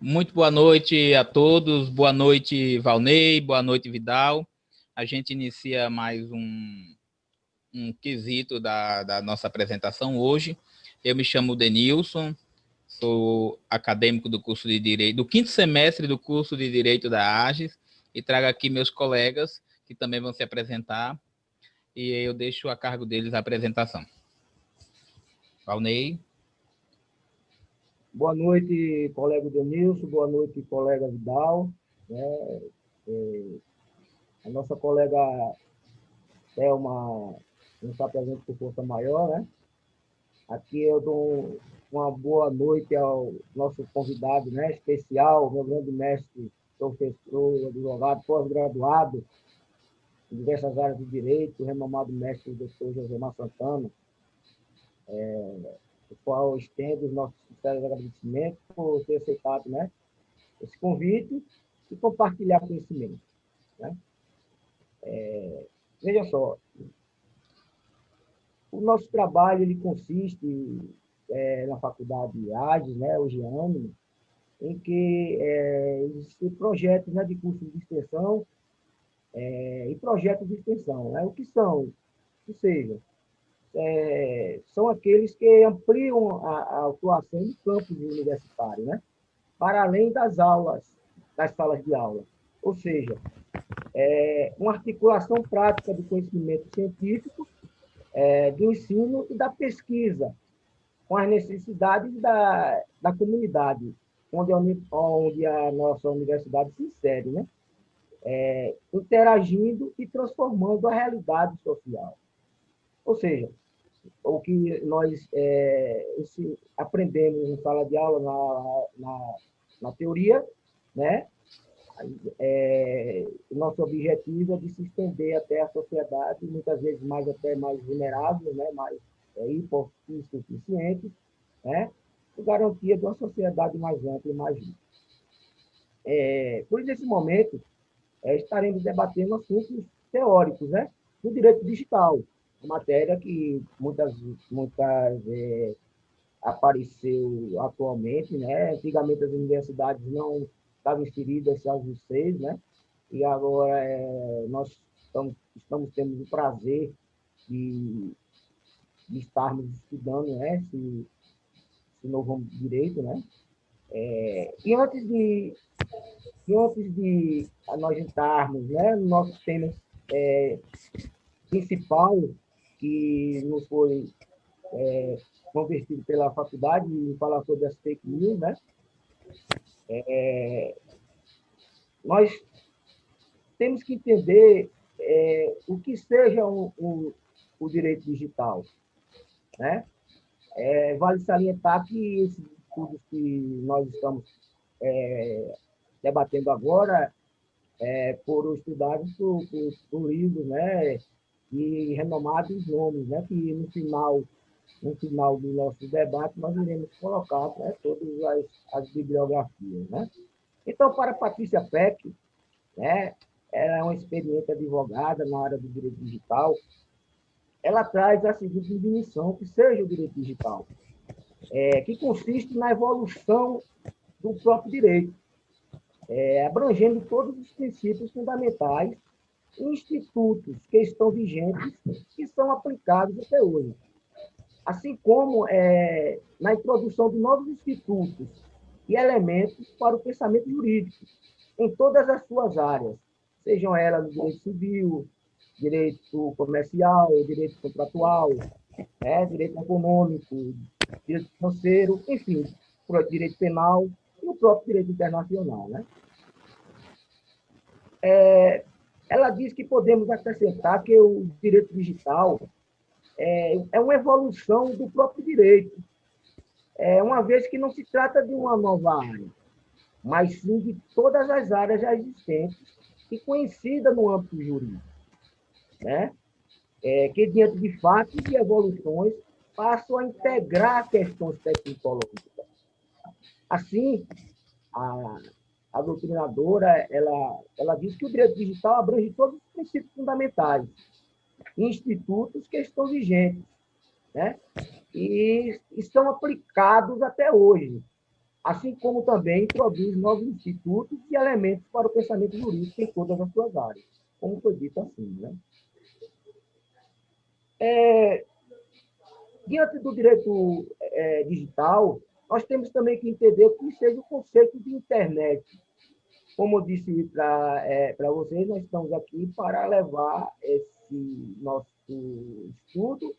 Muito boa noite a todos, boa noite Valnei, boa noite Vidal. A gente inicia mais um, um quesito da, da nossa apresentação hoje. Eu me chamo Denilson, sou acadêmico do curso de Direito, do quinto semestre do curso de Direito da AGES, e trago aqui meus colegas, que também vão se apresentar, e eu deixo a cargo deles a apresentação. Valnei. Boa noite, colega Denilson, boa noite, colega Vidal. Né? É, a nossa colega Thelma não está presente por força maior, né? Aqui eu dou uma boa noite ao nosso convidado né, especial, meu grande mestre, professor, advogado, pós-graduado em diversas áreas do direito, renomado mestre doutor José Mar Santana, é, o qual estendo os nossos sinceros agradecimentos por ter aceitado né, esse convite e compartilhar conhecimento. Né? É, veja só, o nosso trabalho ele consiste é, na faculdade ADES, né, hoje ano, em que é, existem projetos né, de curso de extensão é, e projetos de extensão. Né? O que são? Ou seja, é, são aqueles que ampliam a, a atuação do campus universitário, né? para além das aulas, das salas de aula. Ou seja, é, uma articulação prática do conhecimento científico, é, do ensino e da pesquisa, com as necessidades da, da comunidade, onde, onde a nossa universidade se insere, né? É, interagindo e transformando a realidade social. Ou seja, o que nós é, aprendemos em sala de aula, na, na, na teoria, né? É, nosso objetivo é de se estender até a sociedade, muitas vezes mais até mais vulnerável, né? mais é, hipossuficientes, né? com garantia de uma sociedade mais ampla e mais justa. É, por nesse momento, é, estaremos debatendo assuntos teóricos, né? do direito digital, matéria que muitas, muitas é, apareceu atualmente, né? Antigamente as universidades não estavam inseridas aos vocês, né? E agora é, nós estamos, estamos tendo o prazer de, de estarmos estudando, né? Esse, esse novo direito, né? É, e antes de e antes de nós entrarmos, né, no nosso tema é, principal, que nos foi é, convertido pela faculdade e falar sobre as fake news, né? É, nós temos que entender é, o que seja o direito digital, né? É, vale salientar que esses estudos que nós estamos é, debatendo agora é, foram estudados por, por, por livros, né? E renomados nomes, né, que no final, no final do nosso debate nós iremos colocar né, todas as, as bibliografias. Né? Então, para Patrícia Peck, né, ela é uma experiente advogada na área do direito digital, ela traz a seguinte definição que seja o direito digital, é, que consiste na evolução do próprio direito, é, abrangendo todos os princípios fundamentais institutos que estão vigentes e são aplicados até hoje. Assim como é, na introdução de novos institutos e elementos para o pensamento jurídico, em todas as suas áreas, sejam elas no direito civil, direito comercial, direito contratual, é, direito econômico, direito financeiro, enfim, direito penal e o próprio direito internacional. Né? É, ela diz que podemos acrescentar que o direito digital é, é uma evolução do próprio direito, é, uma vez que não se trata de uma nova área, mas sim de todas as áreas já existentes e conhecidas no âmbito jurídico, né? É, que, diante de fatos e evoluções, passam a integrar questões tecnológicas. Assim, a, a doutrinadora, ela, ela diz que o direito digital abrange todos os princípios fundamentais, institutos que estão vigentes, né? e estão aplicados até hoje, assim como também produz novos institutos e elementos para o pensamento jurídico em todas as suas áreas, como foi dito assim. Né? É, diante do direito é, digital, nós temos também que entender o que seja o conceito de internet. Como eu disse para é, vocês, nós estamos aqui para levar esse nosso estudo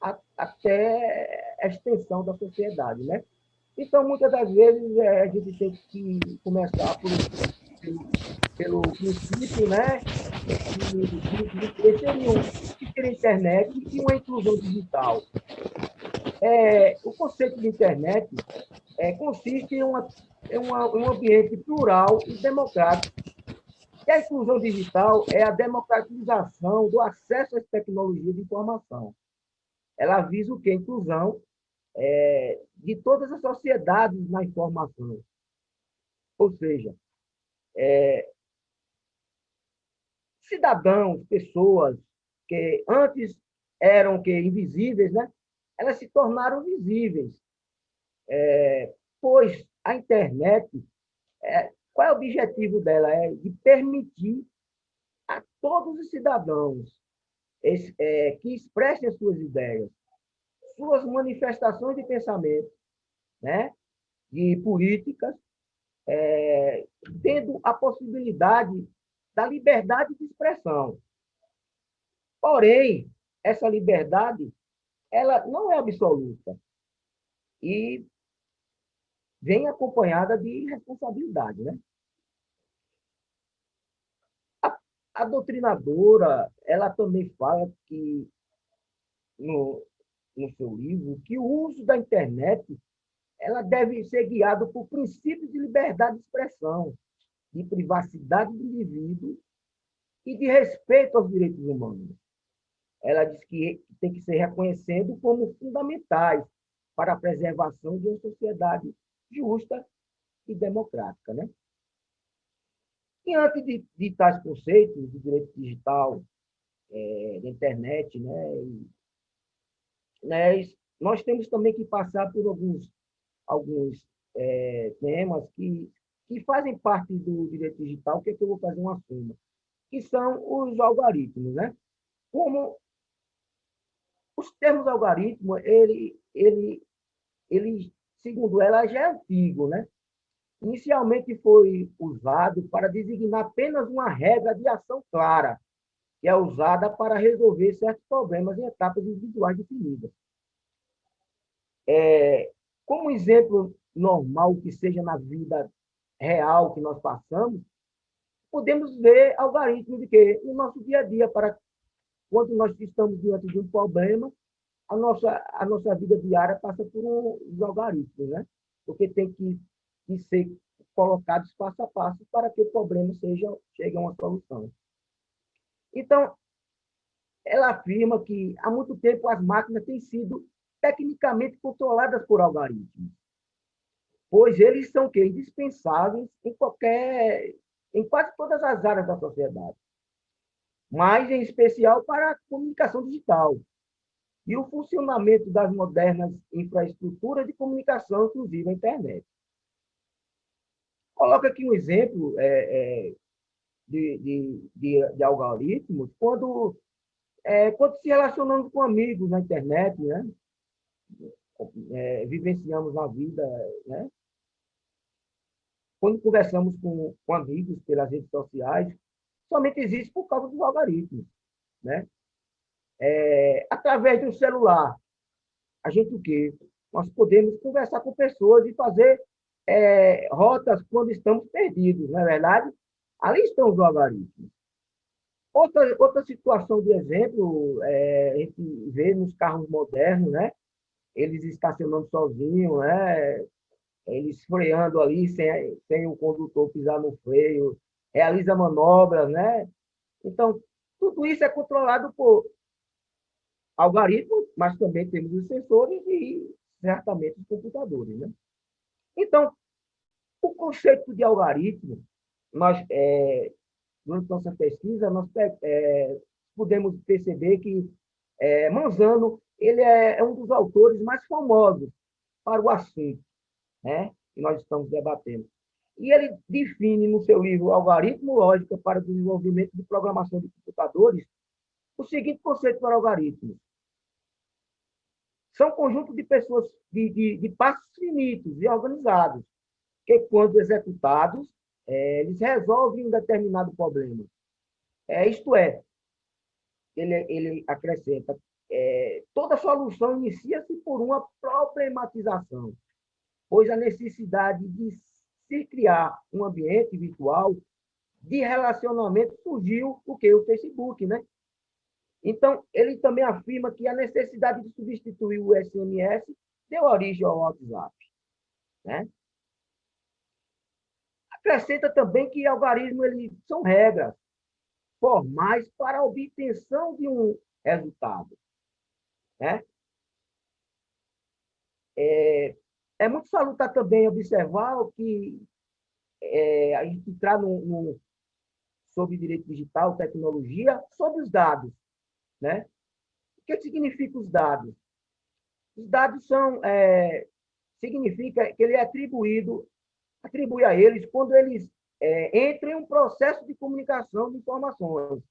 a, até a extensão da sociedade, né? Então, muitas das vezes, é, a gente tem que começar por, pelo, pelo princípio, né? De, de, de, de ter internet e uma inclusão digital. É, o conceito de internet é, consiste em, uma, em uma, um ambiente plural e democrático. E a inclusão digital é a democratização do acesso às tecnologias de informação. Ela visa o que? A inclusão é, de todas as sociedades na informação. Ou seja, é, cidadãos, pessoas que antes eram que invisíveis, né? Elas se tornaram visíveis. É, pois a internet, é, qual é o objetivo dela? É de permitir a todos os cidadãos é, que expressem as suas ideias, suas manifestações de pensamento, né? de políticas, é, tendo a possibilidade da liberdade de expressão. Porém, essa liberdade ela não é absoluta e vem acompanhada de responsabilidade, né? A, a doutrinadora, ela também fala que no, no seu livro que o uso da internet ela deve ser guiado por princípios de liberdade de expressão, de privacidade do indivíduo e de respeito aos direitos humanos ela diz que tem que ser reconhecido como fundamentais para a preservação de uma sociedade justa e democrática. Né? Diante de, de tais conceitos de direito digital, é, da internet, né, e, né, nós temos também que passar por alguns, alguns é, temas que, que fazem parte do direito digital, que é que eu vou fazer uma suma, que são os algoritmos. Né? Como os termos algoritmo, ele, ele, ele, segundo ela, já é antigo, né? Inicialmente foi usado para designar apenas uma regra de ação clara, que é usada para resolver certos problemas em etapas individuais definidas. É, como exemplo normal que seja na vida real que nós passamos, podemos ver algoritmos de quê? No nosso dia a dia, para quando nós estamos diante de um problema, a nossa, a nossa vida diária passa por um algoritmos, né? Porque tem que, que ser colocados passo a passo para que o problema seja, chegue a uma solução. Então, ela afirma que há muito tempo as máquinas têm sido tecnicamente controladas por algoritmos, pois eles são que indispensáveis em qualquer, em quase todas as áreas da sociedade mas em especial para a comunicação digital e o funcionamento das modernas infraestruturas de comunicação, inclusive a internet. Coloca aqui um exemplo é, é, de, de, de, de, algoritmos quando, é, quando se relacionamos com amigos na internet, né? É, vivenciamos a vida, né? quando conversamos com, com amigos pelas redes sociais, somente existe por causa dos algoritmos. Né? É, através do celular, a gente o quê? Nós podemos conversar com pessoas e fazer é, rotas quando estamos perdidos, não é verdade? Ali estão os algoritmos. Outra, outra situação de exemplo, é, a gente vê nos carros modernos, né? eles estacionando sozinhos, né? eles freando ali sem, sem o condutor pisar no freio, realiza manobras, né? Então, tudo isso é controlado por algoritmos, mas também temos os sensores e certamente os computadores, né? Então, o conceito de algoritmo, nós, é, durante nossa pesquisa, nós é, podemos perceber que é, Manzano ele é, é um dos autores mais famosos para o assunto, né? que nós estamos debatendo. E ele define no seu livro Algoritmo Lógica para o Desenvolvimento de Programação de Computadores o seguinte conceito para algoritmos. São conjunto de pessoas, de, de, de passos finitos e organizados, que, quando executados, é, eles resolvem um determinado problema. É, isto é, ele, ele acrescenta, é, toda solução inicia-se por uma problematização, pois a necessidade de se criar um ambiente virtual de relacionamento surgiu o que? O Facebook, né? Então, ele também afirma que a necessidade de substituir o SMS deu origem ao WhatsApp. Né? Acrescenta também que algoritmos eles são regras formais para a obtenção de um resultado. Né? É, é muito salutar também observar que é, a gente entrar no, no, sobre direito digital, tecnologia, sobre os dados. Né? O que significa os dados? Os dados são, é, significa que ele é atribuído, atribui a eles quando eles é, entram em um processo de comunicação de informações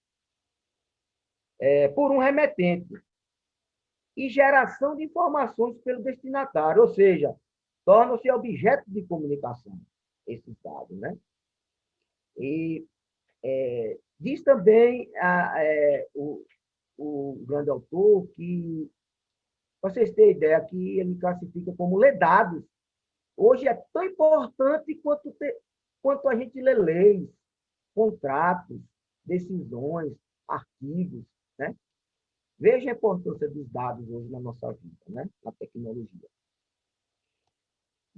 é, por um remetente e geração de informações pelo destinatário, ou seja, tornam-se objeto de comunicação esses dados, né? E é, diz também a, é, o, o grande autor, que vocês têm ideia que ele classifica como ledados. Hoje é tão importante quanto, ter, quanto a gente lê leis, contratos, decisões, artigos, né? Veja a importância dos dados hoje na nossa vida, né? na tecnologia.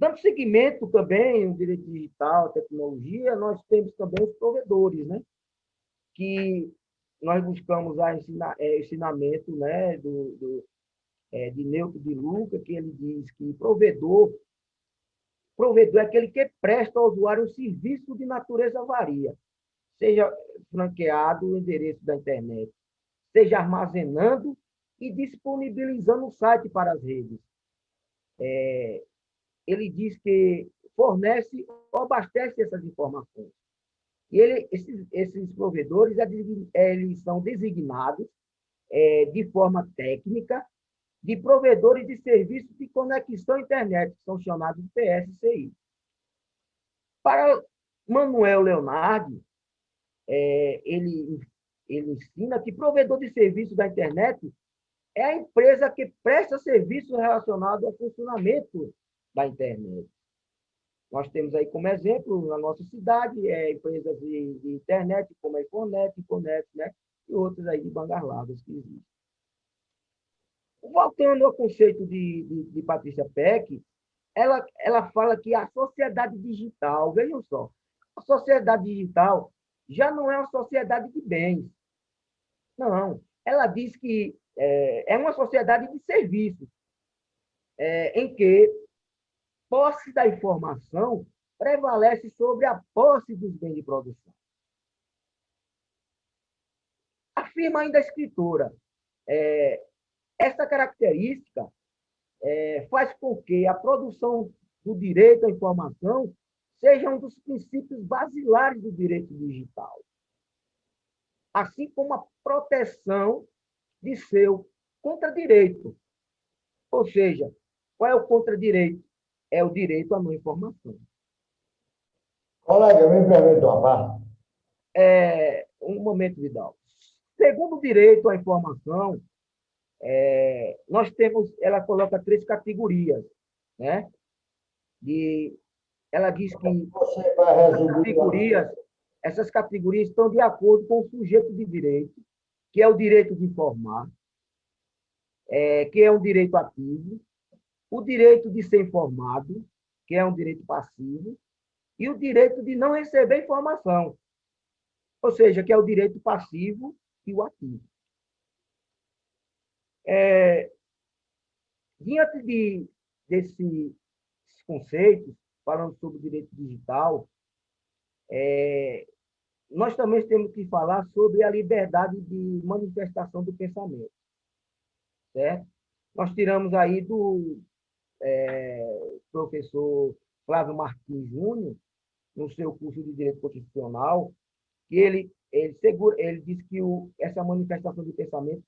Dando seguimento também no direito digital, tecnologia, nós temos também os provedores, né? que nós buscamos a ensina, é, ensinamento né, do, do é, de Neutro de Luca, que ele diz que provedor, provedor é aquele que presta ao usuário um serviço de natureza varia, seja franqueado o endereço da internet, seja armazenando e disponibilizando o site para as redes. É, ele diz que fornece ou abastece essas informações. E ele, esses, esses provedores eles são designados é, de forma técnica de provedores de serviços de conexão à internet, que são chamados de PSCI. Para Manuel Leonardo, é, ele, ele ensina que provedor de serviços da internet é a empresa que presta serviços relacionados ao funcionamento da internet. Nós temos aí como exemplo, na nossa cidade, é, empresas de, de internet, como a Infonet, Infonet, né? e outras aí de bandas largas que existem. Voltando ao conceito de, de, de Patrícia Peck, ela, ela fala que a sociedade digital, vejam só, a sociedade digital já não é uma sociedade de bens. Não, ela diz que é, é uma sociedade de serviços, é, em que posse da informação prevalece sobre a posse dos bens de produção. Afirma ainda a escritora, é, essa característica é, faz com que a produção do direito à informação seja um dos princípios basilares do direito digital, assim como a proteção de seu contradireito. Ou seja, qual é o contradireito? É o direito à não informação. Colega, me permite uma parte? É, um momento, Vidal. Segundo o direito à informação, é, nós temos, ela coloca três categorias, né? De, ela diz que essas categorias, essas categorias estão de acordo com o sujeito de direito, que é o direito de informar, é, que é um direito ativo, o direito de ser informado, que é um direito passivo, e o direito de não receber informação, ou seja, que é o direito passivo e o ativo. É, diante de, desses conceitos, falando sobre o direito digital, é, nós também temos que falar sobre a liberdade de manifestação do pensamento. Certo? Nós tiramos aí do, é, professor Flávio Martins Júnior, no seu curso de Direito Constitucional, que ele, ele, segura, ele diz que o, essa manifestação de pensamento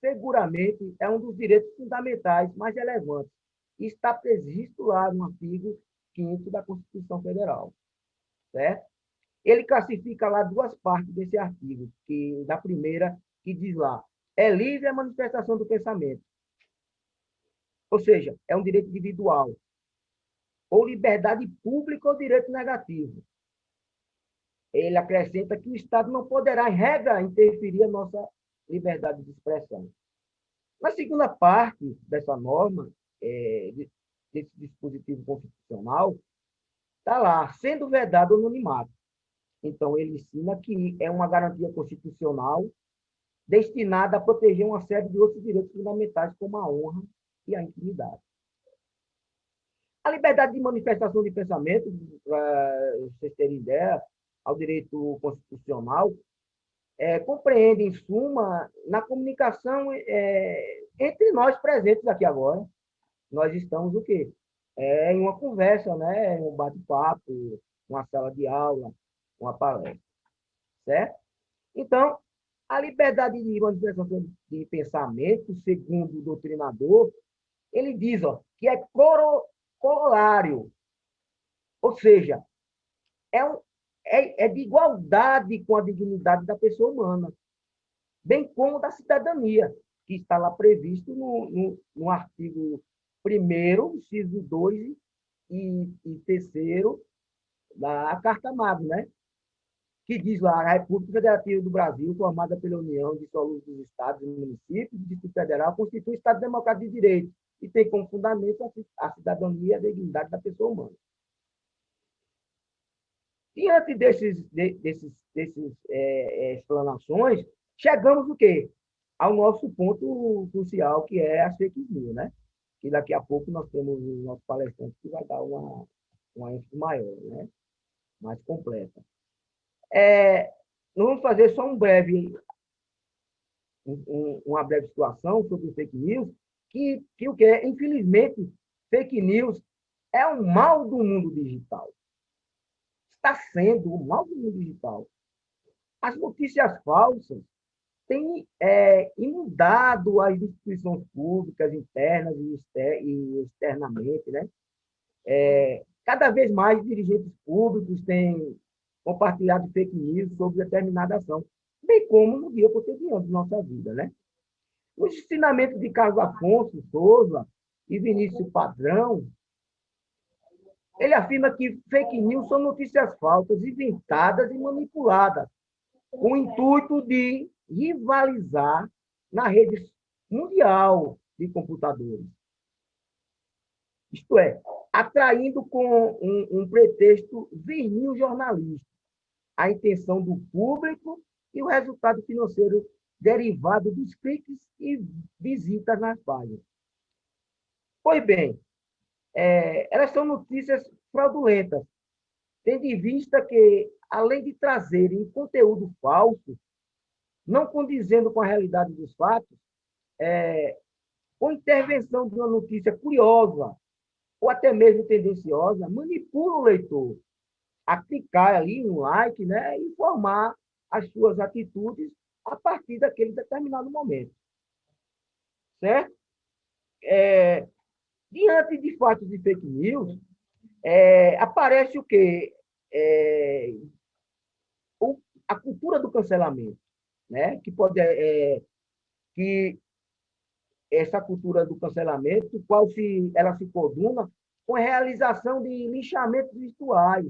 seguramente é um dos direitos fundamentais mais relevantes. E está previsto lá no artigo 5 da Constituição Federal. Certo? Ele classifica lá duas partes desse artigo, que da primeira, que diz lá, é livre a manifestação do pensamento. Ou seja, é um direito individual. Ou liberdade pública ou direito negativo. Ele acrescenta que o Estado não poderá, em regra, interferir a nossa liberdade de expressão. Na segunda parte dessa norma, é, desse dispositivo constitucional, está lá, sendo vedado o anonimato. Então, ele ensina que é uma garantia constitucional destinada a proteger uma série de outros direitos fundamentais, como a honra e a intimidade. A liberdade de manifestação de pensamento, para vocês terem ideia, ao direito constitucional, é, compreende, em suma, na comunicação é, entre nós presentes aqui agora. Nós estamos o quê? É, em uma conversa, né? um bate-papo, uma sala de aula, uma palestra. Certo? Então, a liberdade de manifestação de pensamento, segundo o doutrinador, ele diz ó, que é corolário, ou seja, é, um, é, é de igualdade com a dignidade da pessoa humana, bem como da cidadania, que está lá previsto no, no, no artigo 1 inciso 2 e, e terceiro da Carta Magna, né? que diz lá, a República Federativa do Brasil, formada pela União de Soluços dos Estados e Municípios, o Distrito Federal, constitui Estado Democrático de Direito e tem como fundamento a cidadania e a dignidade da pessoa humana. Diante desses, desses, desses é, é, explanações, chegamos o quê? Ao nosso ponto crucial, que é as fake news, né? Que daqui a pouco nós temos o nosso palestrante que vai dar uma, uma ênfase maior, né? Mais completa. É, nós vamos fazer só um breve, um, uma breve situação sobre fake news, que, que o que é, infelizmente, fake news é o mal do mundo digital. Está sendo o mal do mundo digital. As notícias falsas têm é, inundado as instituições públicas, internas e, externamente. Né? É, cada vez mais dirigentes públicos têm compartilhado fake news sobre determinada ação, bem como no dia cotidiano de nossa vida. Né? Os ensinamentos de Carlos Afonso Souza e Vinícius Padrão, ele afirma que fake news são notícias falsas, inventadas e manipuladas, com o intuito de rivalizar na rede mundial de computadores. Isto é, atraindo com um, um pretexto vinil jornalístico a intenção do público e o resultado financeiro derivado dos cliques e visitas nas páginas. Pois bem, é, elas são notícias fraudulentas, tendo em vista que, além de trazerem conteúdo falso, não condizendo com a realidade dos fatos, é, com intervenção de uma notícia curiosa ou até mesmo tendenciosa, manipula o leitor a clicar ali no like né, e formar as suas atitudes a partir daquele determinado momento. Certo? É, diante de fatos de fake news, é, aparece o quê? É, o, a cultura do cancelamento, né? que pode é, que essa cultura do cancelamento, qual se ela se coordena com a realização de linchamentos virtuais.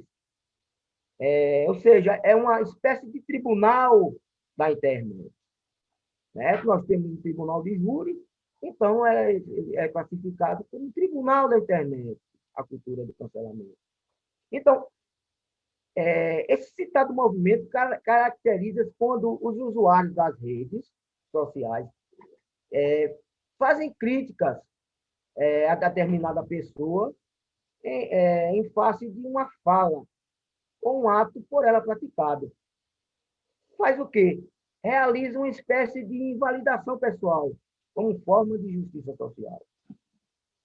É, ou seja, é uma espécie de tribunal da internet. Né? Nós temos um tribunal de júri, então é, é classificado como tribunal da internet, a cultura do cancelamento. Então, é, esse citado movimento caracteriza quando os usuários das redes sociais é, fazem críticas é, a determinada pessoa em, é, em face de uma fala ou um ato por ela praticado faz o quê? Realiza uma espécie de invalidação pessoal, como forma de justiça social.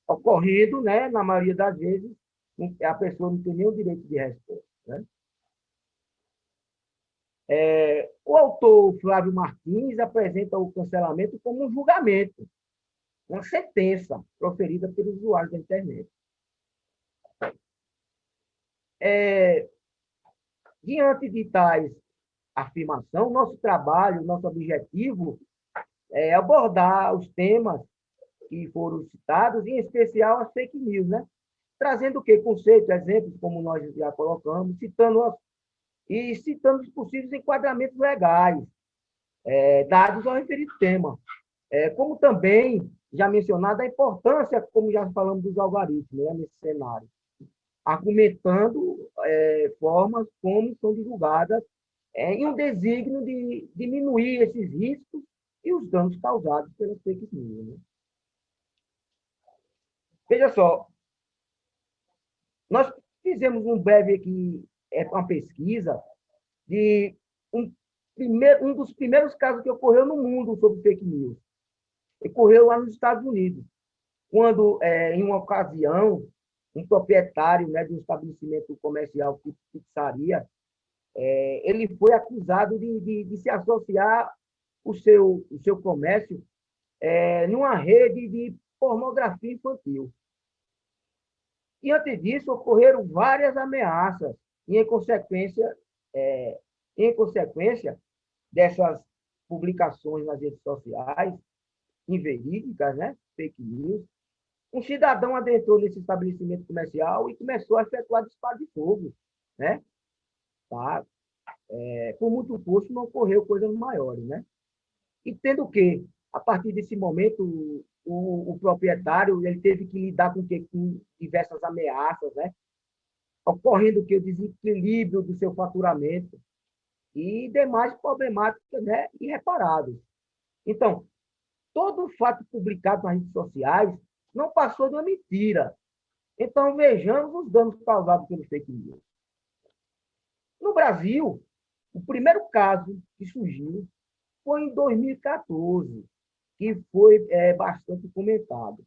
Ocorrendo, né, na maioria das vezes, a pessoa não tem nenhum direito de resposta. Né? É, o autor Flávio Martins apresenta o cancelamento como um julgamento, uma sentença proferida pelos usuários da internet. É, diante de tais afirmação, nosso trabalho, nosso objetivo é abordar os temas que foram citados, em especial as fake news, né? Trazendo o quê? Conceitos, exemplos, como nós já colocamos, citando as, e citando os possíveis enquadramentos legais é, dados ao referido tema. É, como também, já mencionado, a importância, como já falamos, dos algoritmos né, nesse cenário, argumentando é, formas como são divulgadas é, em um desígnio de diminuir esses riscos e os danos causados pelas fake news. Né? Veja só, nós fizemos um breve aqui, é uma pesquisa de um, primeiro, um dos primeiros casos que ocorreu no mundo sobre fake news. Ocorreu lá nos Estados Unidos, quando, é, em uma ocasião, um proprietário né, de um estabelecimento comercial pizzaria é, ele foi acusado de, de, de, se associar o seu, o seu comércio é, numa rede de pornografia infantil. E antes disso, ocorreram várias ameaças, e em consequência, é, em consequência dessas publicações nas redes sociais, inverídicas, né? fake news, um cidadão adentrou nesse estabelecimento comercial e começou a efetuar disparo de fogo. Né? É, por muito custo, não ocorreu coisas maiores. Né? E tendo que, a partir desse momento, o, o proprietário ele teve que lidar com, que, com diversas ameaças, né? ocorrendo que o desequilíbrio do seu faturamento e demais problemáticas né, irreparáveis. Então, todo fato publicado nas redes sociais não passou de uma mentira. Então, vejamos os danos causados pelo fake news. No Brasil, o primeiro caso que surgiu foi em 2014, que foi é, bastante comentado.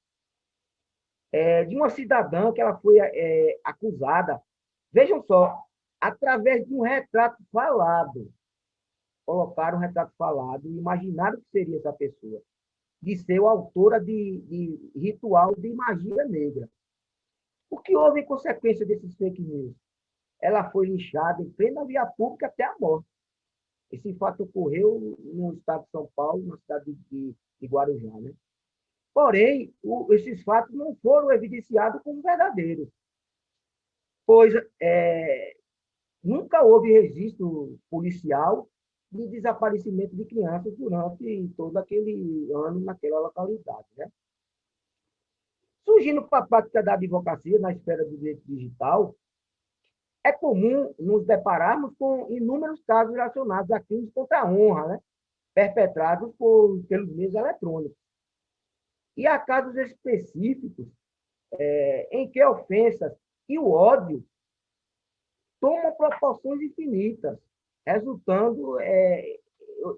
É, de uma cidadã que ela foi é, acusada, vejam só, através de um retrato falado. Colocaram um retrato falado e imaginaram que seria essa pessoa, de ser autora de, de ritual de magia negra. O que houve em consequência desses fake news? Ela foi linchada em plena via pública até a morte. Esse fato ocorreu no estado de São Paulo, na cidade de, de Guarujá. Né? Porém, o, esses fatos não foram evidenciados como verdadeiros, pois é, nunca houve registro policial de desaparecimento de crianças durante todo aquele ano naquela localidade. Né? Surgindo para a prática da advocacia na esfera do direito digital, é comum nos depararmos com inúmeros casos relacionados a crimes contra a honra, né? perpetrados por, pelos meios eletrônicos. E há casos específicos é, em que ofensas e o ódio tomam proporções infinitas, resultando é,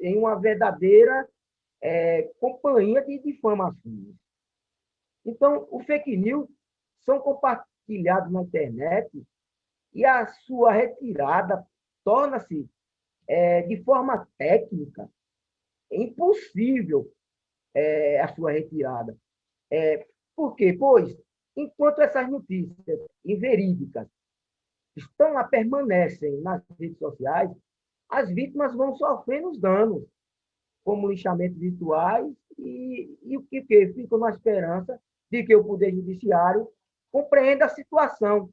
em uma verdadeira é, companhia de difamações. Então, o fake news são compartilhados na internet e a sua retirada torna-se, é, de forma técnica, impossível é, a sua retirada. É, por quê? Pois, enquanto essas notícias inverídicas estão lá, permanecem nas redes sociais, as vítimas vão sofrendo os danos, como linchamentos virtuais, e, e o que, que ficam na esperança de que o Poder Judiciário compreenda a situação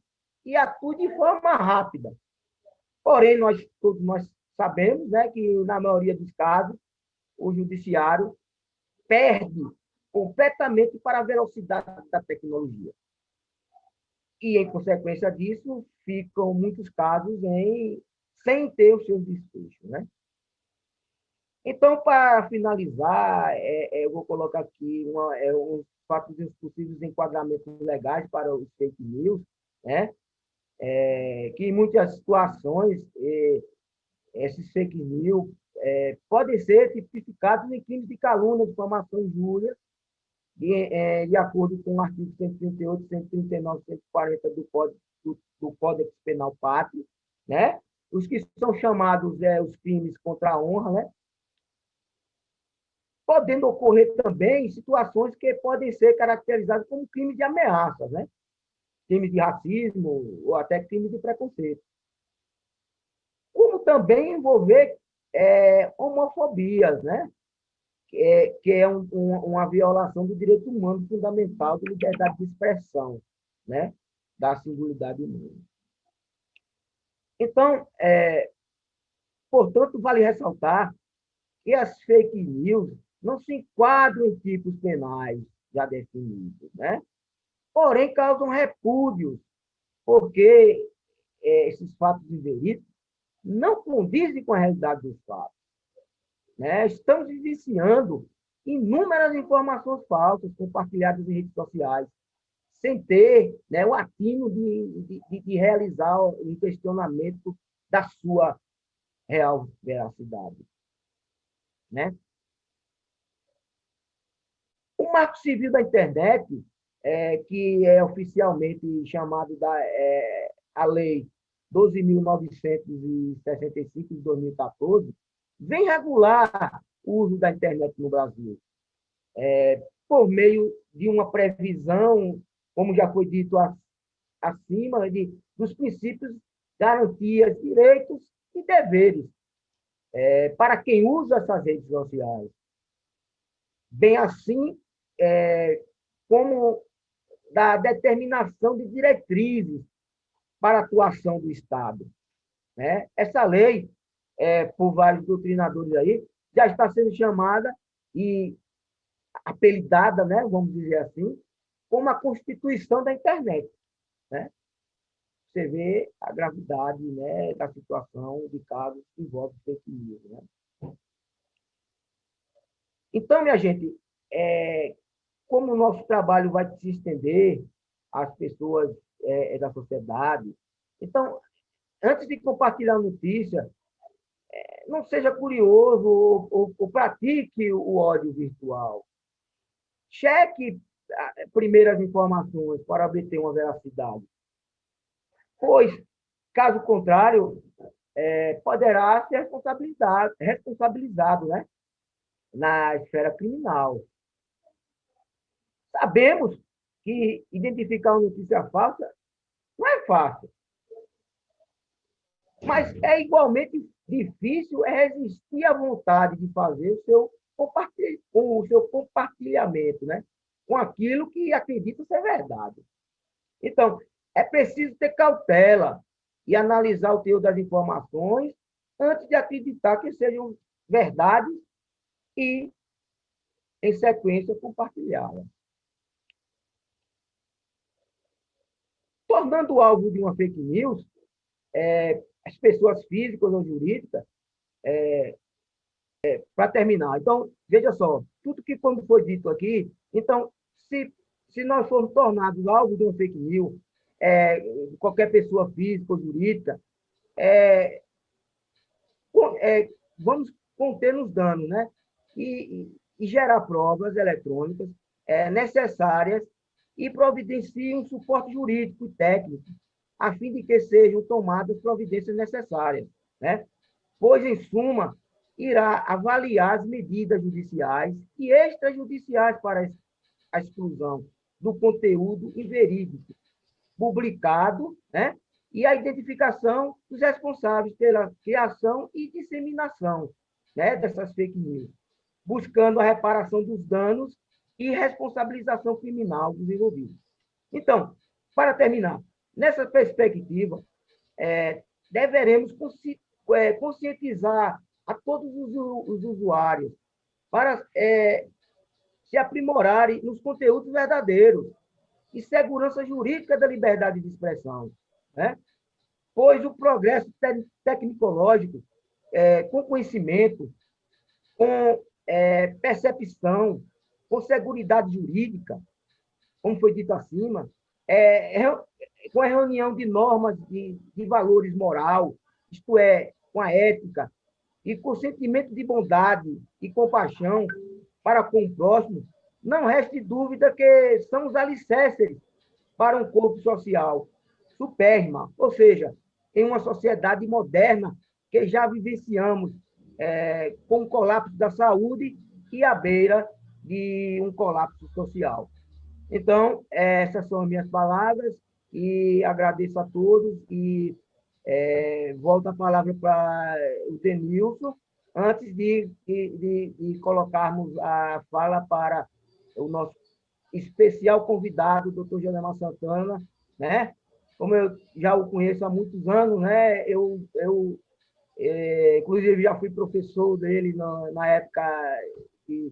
e atue de forma rápida. Porém, nós todos nós sabemos né, que, na maioria dos casos, o judiciário perde completamente para a velocidade da tecnologia. E, em consequência disso, ficam muitos casos em, sem ter os seus desfechos. Né? Então, para finalizar, é, é, eu vou colocar aqui uma, é, uns fatos possíveis enquadramentos legais para os fake news, né? É, que em muitas situações é, esses fake news é, podem ser tipificados em crimes de calúnia, difamação, injúria, de, é, de acordo com o artigo 138, 139, 140 do Código, do, do Código Penal Pátrio, né? Os que são chamados é, os crimes contra a honra, né? Podendo ocorrer também situações que podem ser caracterizadas como crime de ameaça, né? Crime de racismo ou até crime de preconceito. Como também envolver é, homofobias, né? que é, que é um, um, uma violação do direito humano fundamental de liberdade de expressão, né? da singularidade humana. Então, é, portanto, vale ressaltar que as fake news não se enquadram em tipos penais já definidos, né? Porém causam repúdios, porque é, esses fatos inverídicos não condizem com a realidade dos fatos. Né? Estamos vivenciando inúmeras informações falsas compartilhadas em redes sociais, sem ter né, o atino de, de, de realizar um questionamento da sua real veracidade. Né? O Marco Civil da Internet, é, que é oficialmente chamado da é, a Lei 12.965 de 2014, vem regular o uso da internet no Brasil, é, por meio de uma previsão, como já foi dito acima, de, dos princípios, garantias, direitos e deveres é, para quem usa essas redes sociais. Bem assim, é, como da determinação de diretrizes para a atuação do Estado. Né? Essa lei é, por vários doutrinadores aí, já está sendo chamada e apelidada, né, vamos dizer assim, como a Constituição da Internet. Né? Você vê a gravidade né, da situação de casos que envolvem fake news. Né? Então, minha gente, é, como o nosso trabalho vai se estender às pessoas é, da sociedade, então, antes de compartilhar a notícia, não seja curioso ou, ou, ou pratique o ódio virtual. Cheque primeiras informações para obter uma veracidade. Pois, caso contrário, é, poderá ser responsabilizado, responsabilizado né? na esfera criminal. Sabemos que identificar uma notícia falsa não é fácil. Mas é igualmente Difícil resistir à vontade de fazer o seu, o seu compartilhamento, né? com aquilo que acredita ser verdade. Então, é preciso ter cautela e analisar o teor das informações antes de acreditar que sejam verdades e, em sequência, compartilhá-las. Tornando alvo de uma fake news, é, as pessoas físicas ou jurídicas, é, é, para terminar. Então, veja só, tudo que quando foi dito aqui, então, se, se nós formos tornados alvo de um fake news, é, qualquer pessoa física ou jurídica, é, é, vamos conter nos danos, né? E, e, gerar provas eletrônicas necessárias e providenciar um suporte jurídico e técnico a fim de que sejam tomadas providências necessárias, né? pois, em suma, irá avaliar as medidas judiciais e extrajudiciais para a exclusão do conteúdo inverídico publicado, né? e a identificação dos responsáveis pela criação e disseminação né? dessas fake news, buscando a reparação dos danos e responsabilização criminal dos envolvidos. Então, para terminar, Nessa perspectiva, é, deveremos consci, é, conscientizar a todos os, os usuários para é, se aprimorarem nos conteúdos verdadeiros e segurança jurídica da liberdade de expressão. Né? Pois o progresso te tecnológico, é, com conhecimento, com é, percepção, com segurança jurídica, como foi dito acima, é, é com a reunião de normas de, de valores moral, isto é, com a ética, e com sentimento de bondade e compaixão para com o próximo, não reste dúvida que são os alicerces para um corpo social supérrima, ou seja, em uma sociedade moderna que já vivenciamos é, com o colapso da saúde e à beira de um colapso social. Então, essas são as minhas palavras e agradeço a todos e é, volto a palavra para o Denilson, antes de, de, de, colocarmos a fala para o nosso especial convidado, o doutor Jonemar Santana, né? Como eu já o conheço há muitos anos, né? Eu, eu é, inclusive, já fui professor dele na, na época de,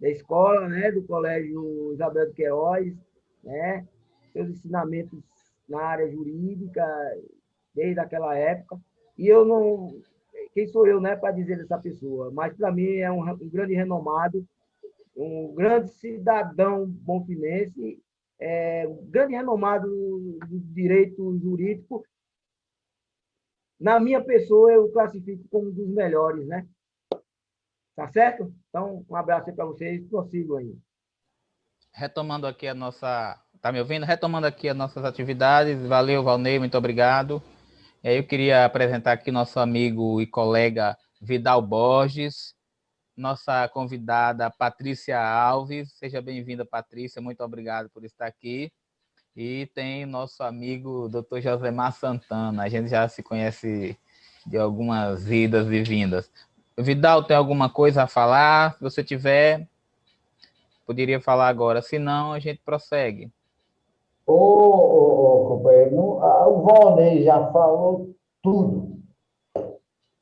da escola, né? Do Colégio Isabel de Queiroz, né? Seus ensinamentos na área jurídica, desde aquela época. E eu não... Quem sou eu, né, para dizer dessa pessoa? Mas, para mim, é um, um grande renomado, um grande cidadão bonfinense, é, um grande renomado do direito jurídico. Na minha pessoa, eu classifico como um dos melhores, né? Tá certo? Então, um abraço para vocês, prossigo aí. Retomando aqui a nossa... Tá me ouvindo? Retomando aqui as nossas atividades. Valeu, Valnei, muito obrigado. Eu queria apresentar aqui nosso amigo e colega Vidal Borges, nossa convidada Patrícia Alves. Seja bem-vinda, Patrícia. Muito obrigado por estar aqui. E tem nosso amigo Dr. Josemar Santana. A gente já se conhece de algumas idas e vindas. Vidal, tem alguma coisa a falar? Se você tiver, poderia falar agora. Se não, a gente prossegue. Ô, ô, ô companheiro, o Valnei já falou tudo.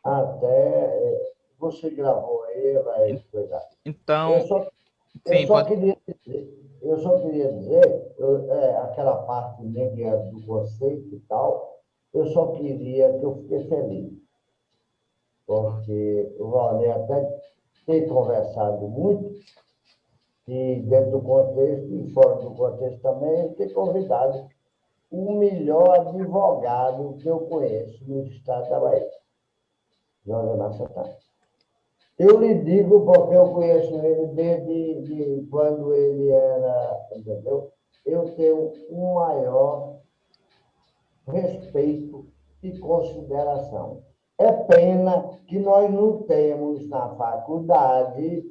Até é, você gravou aí, vai explicar. Então, eu só, sim, eu só pode... queria dizer, eu só queria dizer, eu, é, aquela parte né, é do conceito e tal, eu só queria que eu fiquei feliz. Porque o Valnei até tem conversado muito, e dentro do contexto e fora do contexto também, ter convidado o melhor advogado que eu conheço no estado da Bahia, José Massatá. Eu lhe digo porque eu conheço ele desde de quando ele era, entendeu? Eu tenho um maior respeito e consideração. É pena que nós não temos na faculdade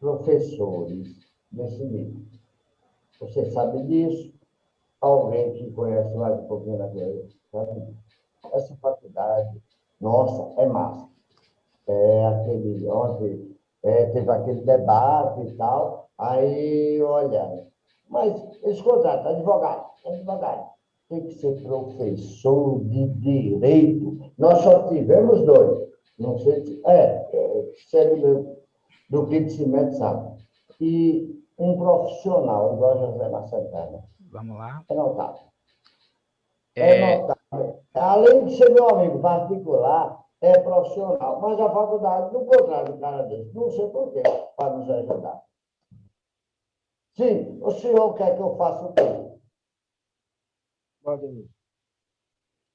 professores desse nível. Você sabe disso, alguém que conhece mais um pouquinho da coisa, sabe disso. Essa faculdade, nossa, é massa. É aquele, ontem é, teve aquele debate e tal, aí, olha, mas eles contratam advogado, advogado, tem que ser professor de direito. Nós só tivemos dois. Não sei se. É, é sério meu do que de cimento sabe. E um profissional, igual José Massantana. Vamos lá. É notável. É... é notável. Além de ser meu amigo particular, é profissional. Mas a faculdade não contrata um cara desse. Não sei por quê, para nos ajudar. Sim, o senhor quer que eu faça o quê?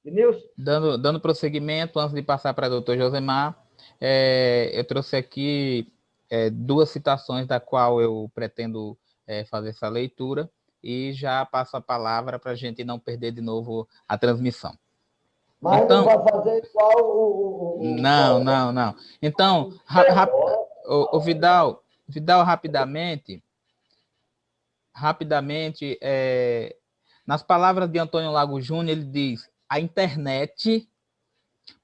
Denilson? Dando, dando prosseguimento, antes de passar para o doutor Josemar, é, eu trouxe aqui é, duas citações da qual eu pretendo é, fazer essa leitura e já passo a palavra para a gente não perder de novo a transmissão. Mas então, não vai fazer igual o... o não, não, não. Então, ra, o, o, Vidal, Vidal, rapidamente, rapidamente, é, nas palavras de Antônio Lago Júnior, ele diz, a internet,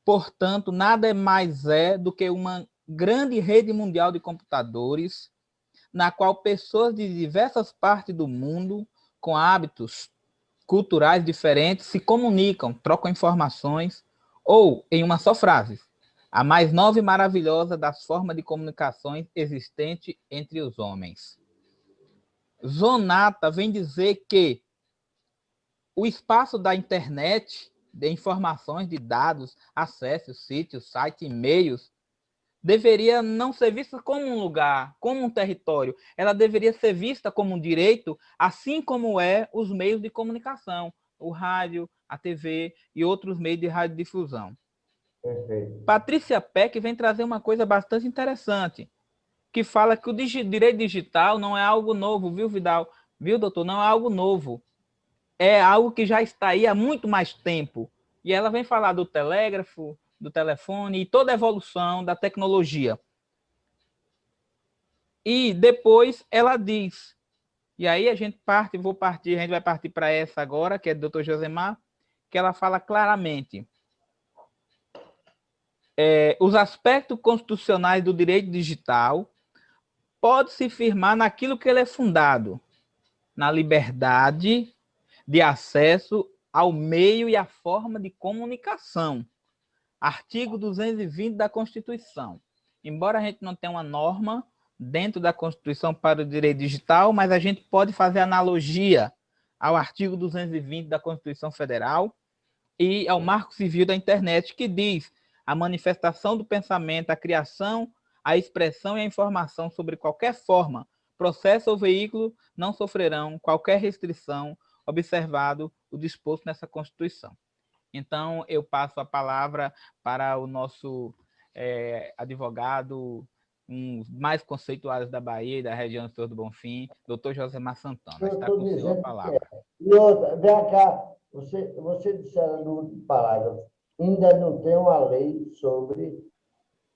portanto, nada mais é do que uma grande rede mundial de computadores, na qual pessoas de diversas partes do mundo, com hábitos culturais diferentes, se comunicam, trocam informações, ou, em uma só frase, a mais nova e maravilhosa das formas de comunicações existente entre os homens. Zonata vem dizer que o espaço da internet, de informações, de dados, acessos, sítios, sites, e-mails, deveria não ser vista como um lugar, como um território. Ela deveria ser vista como um direito, assim como é os meios de comunicação, o rádio, a TV e outros meios de radiodifusão. Perfeito. Patrícia Peck vem trazer uma coisa bastante interessante. que fala que o direito digital não é algo novo, viu, Vidal? Viu, doutor? Não é algo novo. É algo que já está aí há muito mais tempo. E ela vem falar do telégrafo, do telefone e toda a evolução da tecnologia. E depois ela diz, e aí a gente parte, vou partir, a gente vai partir para essa agora, que é do Dr. Josemar, que ela fala claramente é, os aspectos constitucionais do direito digital pode se firmar naquilo que ele é fundado, na liberdade de acesso ao meio e à forma de comunicação. Artigo 220 da Constituição. Embora a gente não tenha uma norma dentro da Constituição para o direito digital, mas a gente pode fazer analogia ao artigo 220 da Constituição Federal e ao Marco Civil da Internet, que diz a manifestação do pensamento, a criação, a expressão e a informação sobre qualquer forma, processo ou veículo não sofrerão qualquer restrição, observado o disposto nessa Constituição. Então, eu passo a palavra para o nosso é, advogado, um mais conceituados da Bahia e da região do Senhor do Bonfim, doutor Josemar Santana. Está com o senhor a palavra. É. E outra, vem cá, você, você disse no último parágrafo, ainda não tem uma lei sobre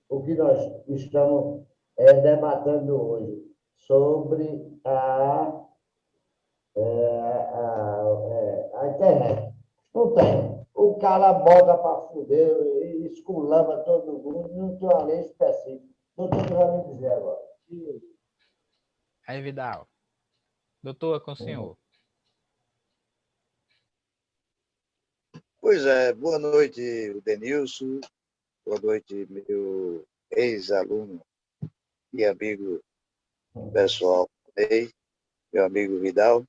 o que nós estamos é, debatendo hoje, sobre a, é, a, é, a, internet. Não tem. O cara bota para fuder, esculamba todo mundo, não tem uma lei específica. Doutor, o que vai me dizer agora? Aí, Vidal. Doutor, é com o senhor. Pois é, boa noite, Denilson, boa noite, meu ex-aluno e amigo pessoal, meu amigo Vidal,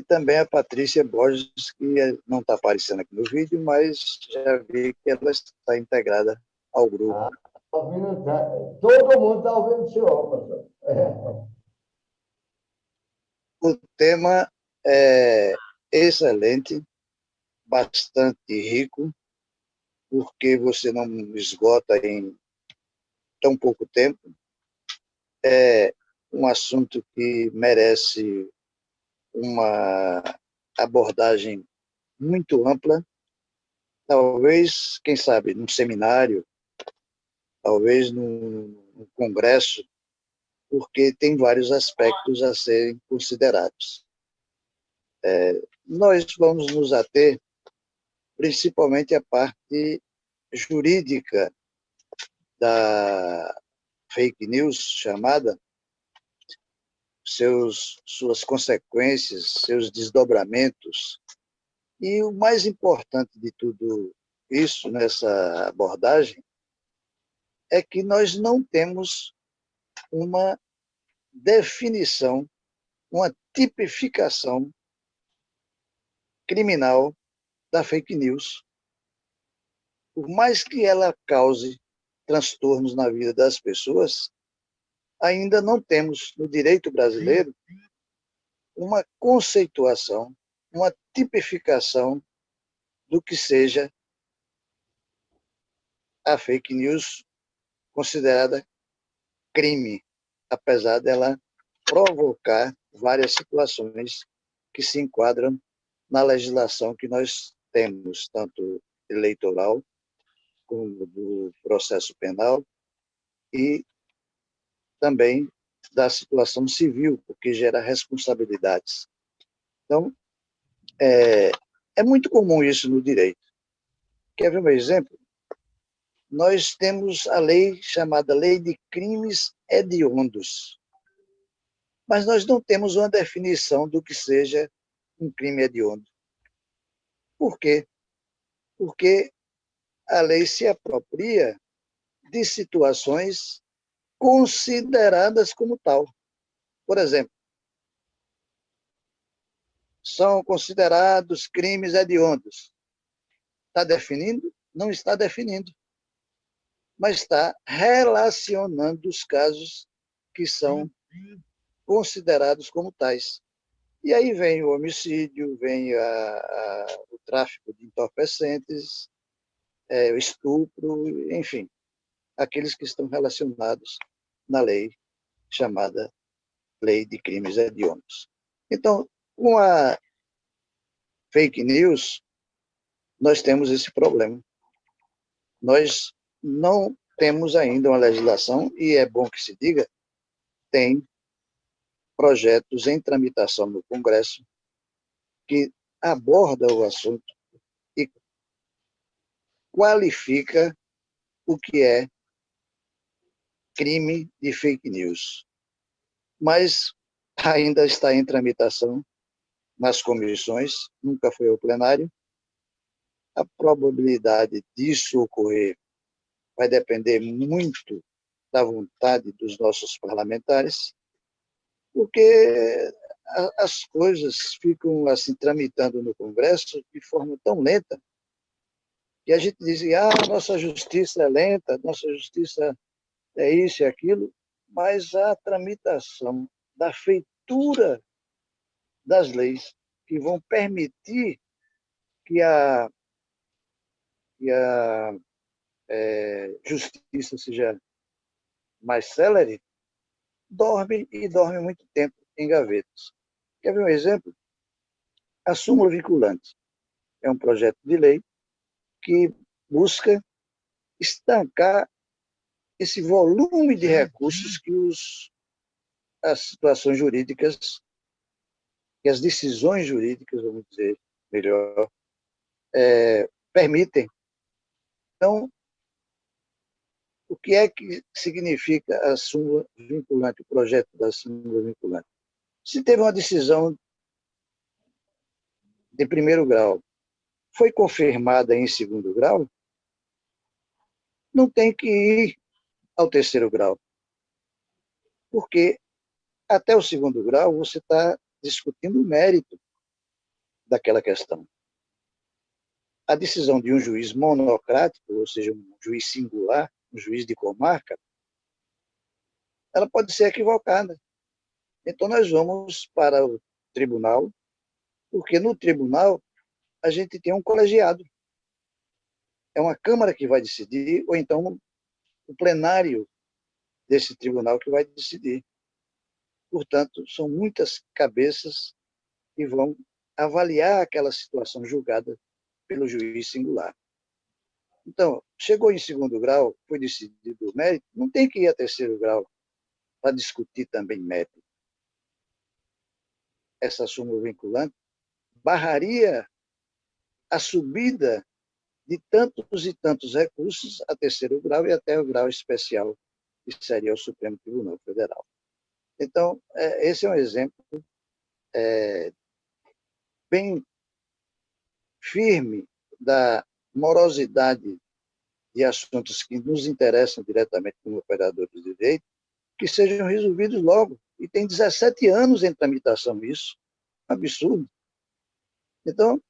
e também a Patrícia Borges, que não está aparecendo aqui no vídeo, mas já vi que ela está integrada ao grupo. Ah, tá tá, todo mundo está ouvindo o senhor, professor. O tema é excelente, bastante rico, porque você não esgota em tão pouco tempo. É um assunto que merece uma abordagem muito ampla, talvez, quem sabe, num seminário, talvez num, num congresso, porque tem vários aspectos a serem considerados. É, nós vamos nos ater principalmente a parte jurídica da fake news chamada, seus, suas consequências, seus desdobramentos. E o mais importante de tudo isso, nessa abordagem, é que nós não temos uma definição, uma tipificação criminal da fake news. Por mais que ela cause transtornos na vida das pessoas, ainda não temos no direito brasileiro uma conceituação, uma tipificação do que seja a fake news considerada crime, apesar dela provocar várias situações que se enquadram na legislação que nós temos tanto eleitoral como do processo penal e também da situação civil, porque gera responsabilidades. Então, é, é muito comum isso no direito. Quer ver um exemplo? Nós temos a lei chamada Lei de Crimes Hediondos, mas nós não temos uma definição do que seja um crime hediondo. Por quê? Porque a lei se apropria de situações consideradas como tal. Por exemplo, são considerados crimes hediondos. Está definindo? Não está definindo. Mas está relacionando os casos que são considerados como tais. E aí vem o homicídio, vem a, a, o tráfico de entorpecentes, é, o estupro, enfim, aqueles que estão relacionados na lei chamada Lei de Crimes Hediondos. Então, com a fake news, nós temos esse problema. Nós não temos ainda uma legislação, e é bom que se diga, tem projetos em tramitação no Congresso que aborda o assunto e qualifica o que é crime de fake news. Mas ainda está em tramitação nas comissões, nunca foi ao plenário. A probabilidade disso ocorrer vai depender muito da vontade dos nossos parlamentares, porque as coisas ficam assim tramitando no Congresso de forma tão lenta que a gente dizia, ah, nossa justiça é lenta, nossa justiça é isso e aquilo, mas a tramitação da feitura das leis que vão permitir que a, que a é, justiça seja mais célere, dorme e dorme muito tempo em gavetas. Quer ver um exemplo? A súmula vinculante é um projeto de lei que busca estancar esse volume de recursos que os, as situações jurídicas, que as decisões jurídicas, vamos dizer melhor, é, permitem. Então, o que é que significa a súmula vinculante, o projeto da súmula vinculante? Se teve uma decisão de primeiro grau, foi confirmada em segundo grau, não tem que ir ao terceiro grau. Porque até o segundo grau você está discutindo o mérito daquela questão. A decisão de um juiz monocrático, ou seja, um juiz singular, um juiz de comarca, ela pode ser equivocada. Então, nós vamos para o tribunal, porque no tribunal a gente tem um colegiado. É uma Câmara que vai decidir, ou então o plenário desse tribunal que vai decidir. Portanto, são muitas cabeças que vão avaliar aquela situação julgada pelo juiz singular. Então, chegou em segundo grau, foi decidido o mérito, não tem que ir a terceiro grau para discutir também mérito. Essa súmula vinculante barraria a subida de tantos e tantos recursos a terceiro grau e até o grau especial, que seria o Supremo Tribunal Federal. Então, é, esse é um exemplo é, bem firme da morosidade de assuntos que nos interessam diretamente como operadores de direito, que sejam resolvidos logo. E tem 17 anos em tramitação isso. Absurdo. Então,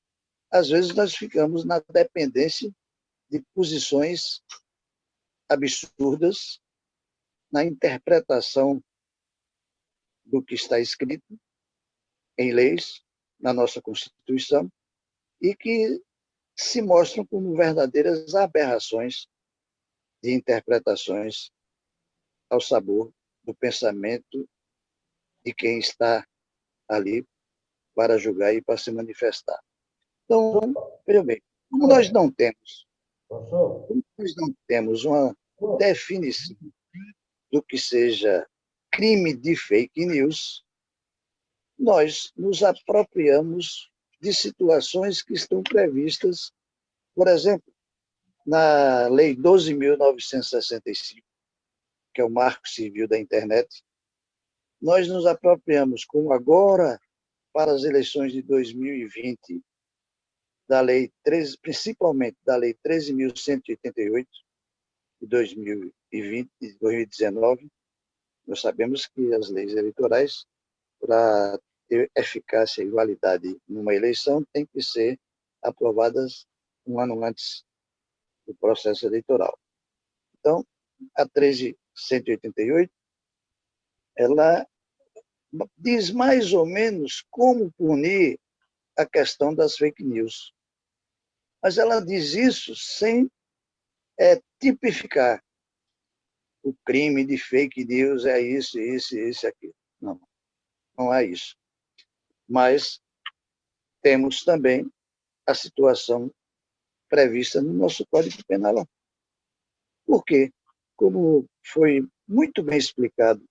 às vezes nós ficamos na dependência de posições absurdas na interpretação do que está escrito em leis, na nossa Constituição, e que se mostram como verdadeiras aberrações de interpretações ao sabor do pensamento de quem está ali para julgar e para se manifestar. Então, veja bem, como nós não temos, como nós não temos uma definição do que seja crime de fake news, nós nos apropriamos de situações que estão previstas, por exemplo, na Lei 12.965, que é o Marco Civil da Internet, nós nos apropriamos, como agora, para as eleições de 2020, da Lei 13, principalmente da Lei 13.188, de 2020 e 2019, nós sabemos que as leis eleitorais, para ter eficácia e validade numa eleição tem que ser aprovadas um ano antes do processo eleitoral. Então, a 13.188, ela diz mais ou menos como punir a questão das fake news. Mas ela diz isso sem é, tipificar. o crime de fake news é isso, isso, isso, aquilo. Não, não é isso. Mas temos também a situação prevista no nosso Código Penal. Por quê? Como foi muito bem explicado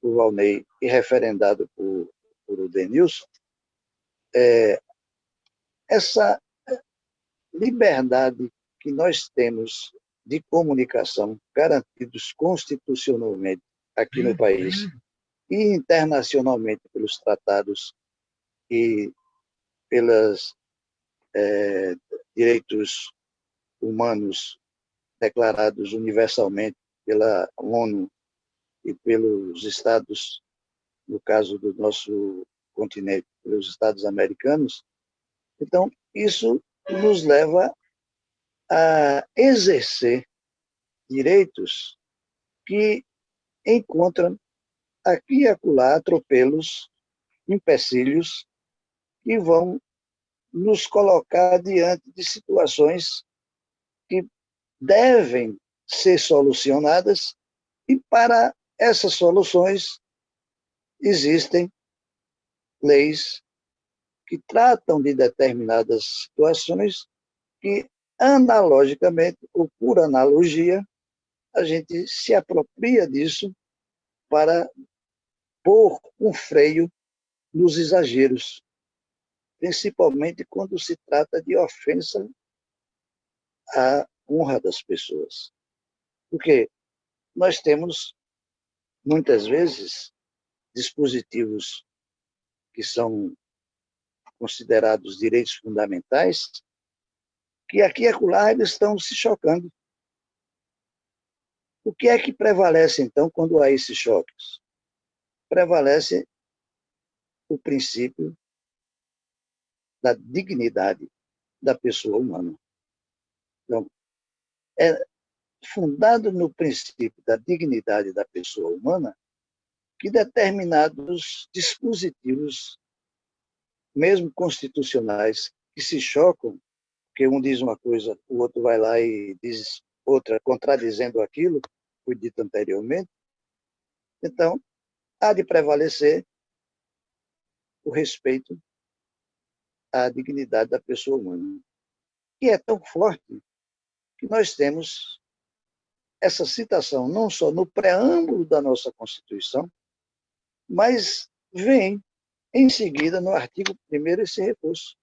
por Valnei e referendado por, por o Denilson, é, essa liberdade que nós temos de comunicação garantidos constitucionalmente aqui no país e internacionalmente pelos tratados e pelos é, direitos humanos declarados universalmente pela ONU e pelos estados, no caso do nosso continente, pelos estados americanos. Então, isso nos leva a exercer direitos que encontram aqui e acolá atropelos, empecilhos, que vão nos colocar diante de situações que devem ser solucionadas e para essas soluções existem leis que tratam de determinadas situações que analogicamente ou por analogia a gente se apropria disso para pôr um freio nos exageros principalmente quando se trata de ofensa à honra das pessoas. Porque nós temos, muitas vezes, dispositivos que são considerados direitos fundamentais, que aqui e acolá eles estão se chocando. O que é que prevalece, então, quando há esses choques? Prevalece o princípio da dignidade da pessoa humana. Então, é fundado no princípio da dignidade da pessoa humana que determinados dispositivos, mesmo constitucionais, que se chocam, que um diz uma coisa, o outro vai lá e diz outra, contradizendo aquilo que foi dito anteriormente, então, há de prevalecer o respeito a dignidade da pessoa humana. E é tão forte que nós temos essa citação não só no preâmbulo da nossa Constituição, mas vem em seguida no artigo 1 esse recurso.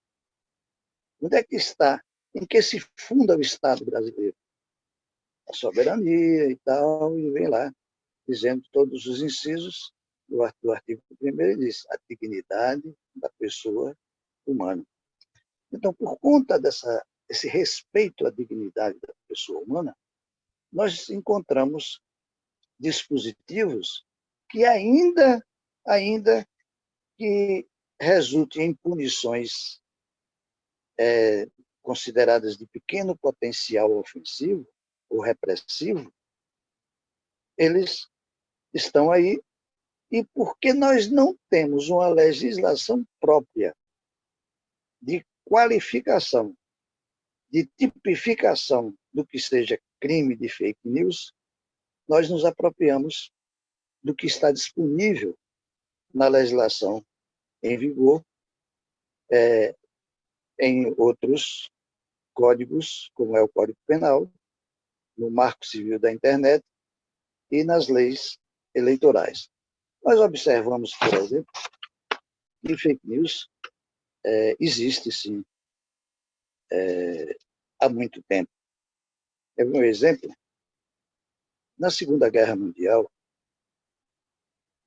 Onde é que está? Em que se funda o Estado brasileiro? A soberania e tal, e vem lá, dizendo todos os incisos do artigo 1 diz a dignidade da pessoa humano. Então, por conta dessa, desse respeito à dignidade da pessoa humana, nós encontramos dispositivos que ainda, ainda que resultem em punições é, consideradas de pequeno potencial ofensivo ou repressivo, eles estão aí. E porque nós não temos uma legislação própria de qualificação, de tipificação do que seja crime de fake news, nós nos apropriamos do que está disponível na legislação em vigor, é, em outros códigos, como é o Código Penal, no Marco Civil da Internet e nas leis eleitorais. Nós observamos, por exemplo, que fake news é, existe, sim, é, há muito tempo. É um exemplo. Na Segunda Guerra Mundial,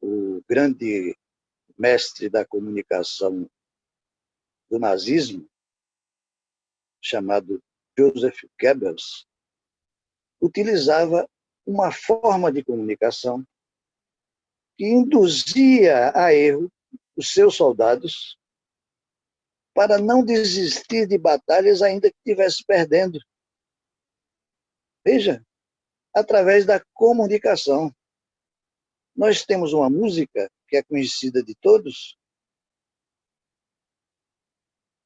o grande mestre da comunicação do nazismo, chamado Joseph Goebbels, utilizava uma forma de comunicação que induzia a erro os seus soldados para não desistir de batalhas ainda que estivesse perdendo. Veja, através da comunicação. Nós temos uma música que é conhecida de todos,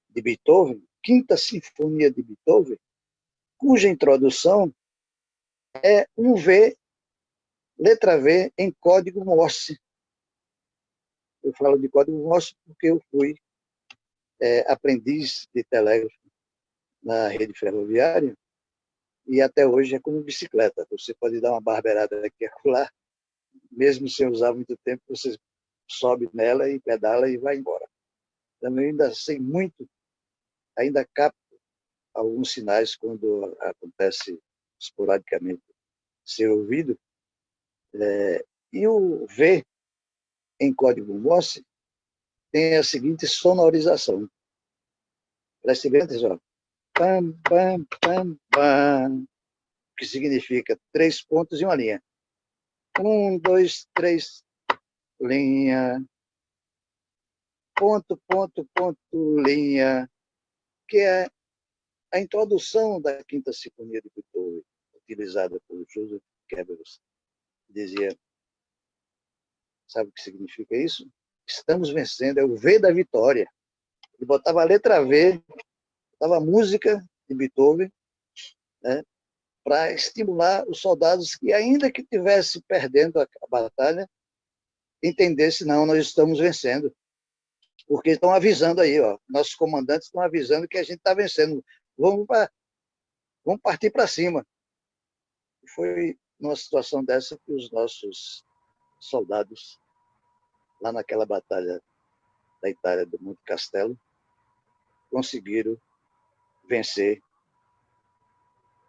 de Beethoven, Quinta Sinfonia de Beethoven, cuja introdução é um V letra V em código Morse. Eu falo de código Morse porque eu fui é, aprendiz de telégrafo na rede ferroviária e até hoje é como bicicleta. Você pode dar uma barbeirada aqui e lá, mesmo sem usar muito tempo, você sobe nela e pedala e vai embora. Também ainda sei muito, ainda capto alguns sinais quando acontece esporadicamente ser ouvido. É, e o V em código Morse tem a seguinte sonorização. Preste bem atenção. Pam, pam, pam, pam, que significa três pontos e uma linha. Um, dois, três, linha, ponto, ponto, ponto, linha, que é a introdução da Quinta Sinfonia de Beethoven, utilizada por Joseph Goebbels. Dizia, sabe o que significa isso? Estamos vencendo, é o V da vitória. Ele botava a letra V, botava a música de Beethoven, né, para estimular os soldados que, ainda que estivesse perdendo a, a batalha, entendesse, não, nós estamos vencendo. Porque estão avisando aí, ó, nossos comandantes estão avisando que a gente está vencendo. Vamos, pra, vamos partir para cima. Foi numa situação dessa que os nossos soldados, lá naquela batalha da Itália do Monte Castelo, conseguiram vencer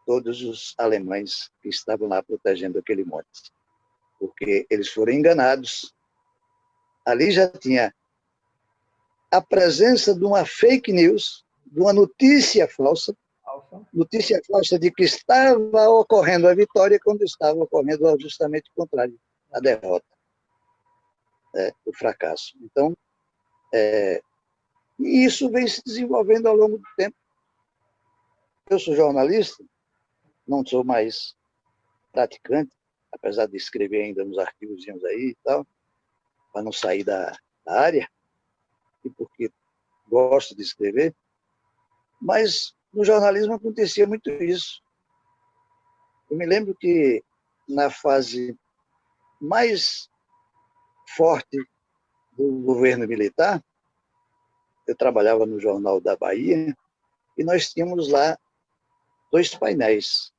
todos os alemães que estavam lá protegendo aquele monte. Porque eles foram enganados ali já tinha a presença de uma fake news, de uma notícia falsa, notícia falsa de que estava ocorrendo a vitória quando estava ocorrendo justamente o contrário, a derrota, é, o fracasso. Então, é, e isso vem se desenvolvendo ao longo do tempo. Eu sou jornalista, não sou mais praticante, apesar de escrever ainda nos arquivos aí e tal, para não sair da, da área, e porque gosto de escrever, mas no jornalismo acontecia muito isso. Eu me lembro que na fase mais forte do governo militar, eu trabalhava no Jornal da Bahia, e nós tínhamos lá dois painéis.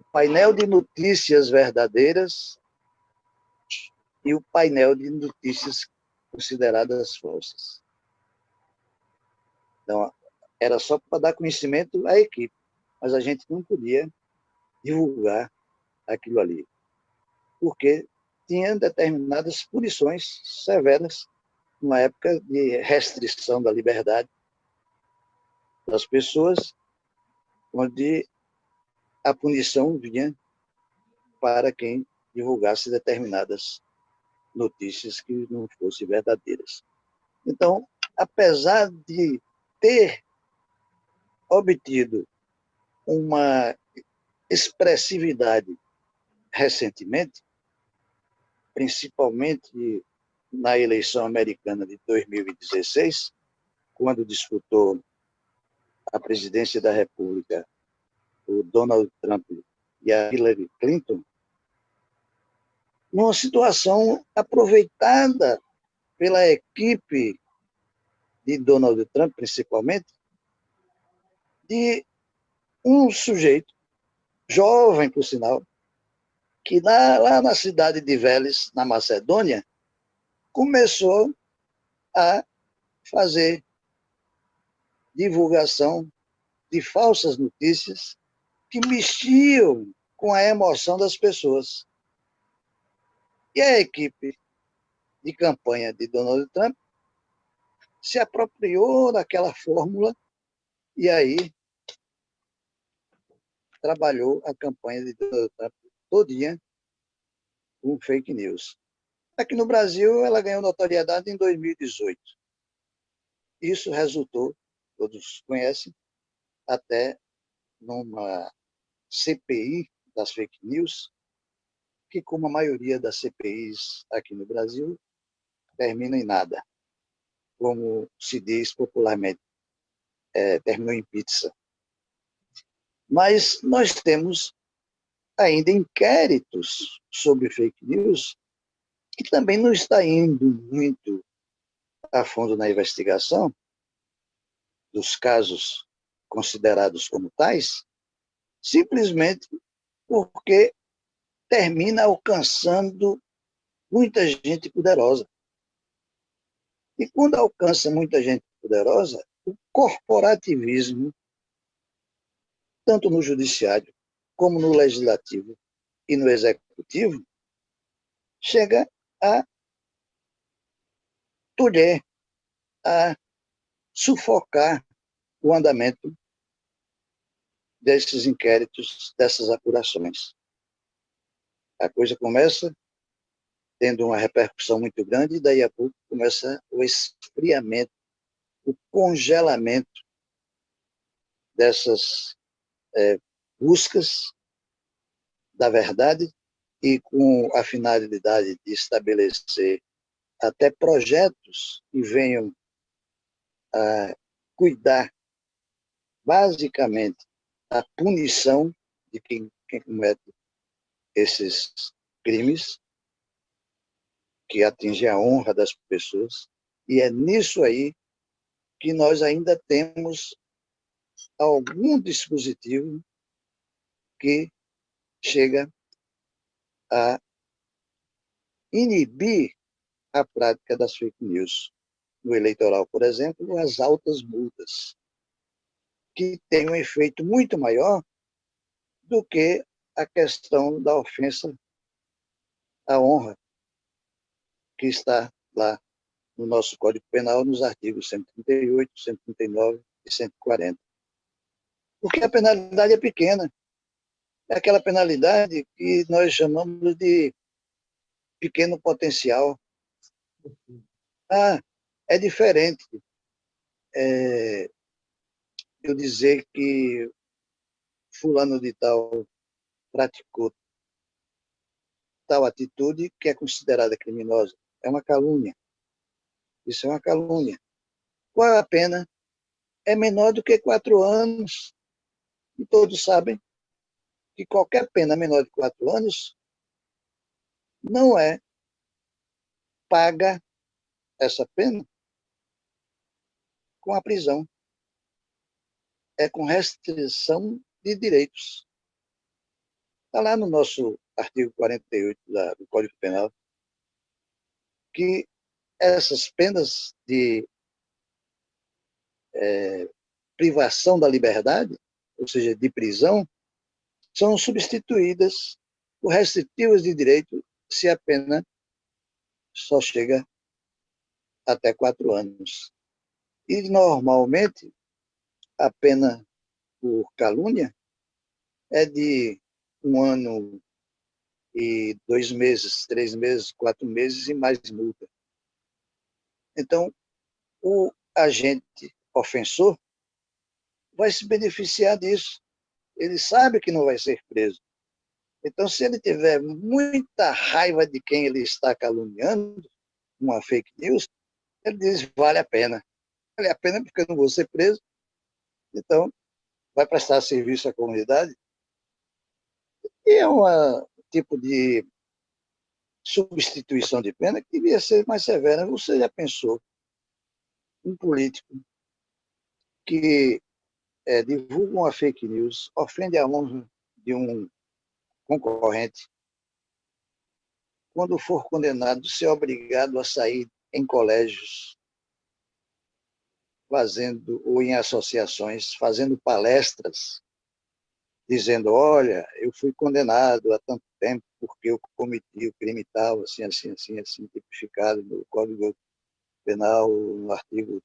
O painel de notícias verdadeiras e o painel de notícias consideradas falsas. Então, era só para dar conhecimento à equipe, mas a gente não podia divulgar aquilo ali, porque tinha determinadas punições severas numa época de restrição da liberdade das pessoas, onde a punição vinha para quem divulgasse determinadas notícias que não fossem verdadeiras. Então, apesar de ter obtido uma expressividade recentemente, principalmente na eleição americana de 2016, quando disputou a presidência da República o Donald Trump e a Hillary Clinton, numa situação aproveitada pela equipe de Donald Trump, principalmente, de um sujeito, jovem, por sinal, que lá, na cidade de Vélez, na Macedônia, começou a fazer divulgação de falsas notícias que mexiam com a emoção das pessoas. E a equipe de campanha de Donald Trump se apropriou daquela fórmula e aí trabalhou a campanha de Donald Trump todinha com fake news. Aqui no Brasil, ela ganhou notoriedade em 2018. Isso resultou, todos conhecem, até numa CPI das fake news, que, como a maioria das CPIs aqui no Brasil, termina em nada. Como se diz popularmente, é, terminou em pizza. Mas nós temos ainda inquéritos sobre fake news, que também não está indo muito a fundo na investigação dos casos considerados como tais, simplesmente porque termina alcançando muita gente poderosa. E quando alcança muita gente poderosa, o corporativismo, tanto no judiciário, como no legislativo e no executivo, chega a tolher, a sufocar o andamento desses inquéritos, dessas apurações. A coisa começa tendo uma repercussão muito grande, e daí a pouco começa o esfriamento, o congelamento dessas é, buscas da verdade e com a finalidade de estabelecer até projetos que venham a cuidar basicamente da punição de quem, quem comete esses crimes que atinge a honra das pessoas. E é nisso aí que nós ainda temos algum dispositivo que chega a inibir a prática das fake news. No eleitoral, por exemplo, as altas multas, que tem um efeito muito maior do que a questão da ofensa à honra que está lá no nosso Código Penal, nos artigos 138, 139 e 140. Porque a penalidade é pequena. É aquela penalidade que nós chamamos de pequeno potencial. Ah, é diferente é, eu dizer que fulano de tal praticou tal atitude que é considerada criminosa é uma calúnia. Isso é uma calúnia. Qual a pena? É menor do que quatro anos. E todos sabem que qualquer pena menor de quatro anos não é paga essa pena com a prisão. É com restrição de direitos. Está lá no nosso artigo 48 do Código Penal que essas penas de é, privação da liberdade, ou seja, de prisão, são substituídas por restritivas de direito se a pena só chega até quatro anos. E, normalmente, a pena por calúnia é de um ano e dois meses, três meses, quatro meses e mais multa. Então, o agente ofensor vai se beneficiar disso. Ele sabe que não vai ser preso. Então, se ele tiver muita raiva de quem ele está caluniando, uma fake news, ele diz, vale a pena. Vale a pena porque eu não vou ser preso. Então, vai prestar serviço à comunidade. E é uma, tipo de substituição de pena que devia ser mais severa. Você já pensou um político que é, divulga uma fake news, ofende a honra de um concorrente, quando for condenado, ser obrigado a sair em colégios, fazendo, ou em associações, fazendo palestras dizendo, olha, eu fui condenado há tanto tempo porque eu cometi o crime tal, assim, assim, assim, assim, tipificado no Código Penal, no artigo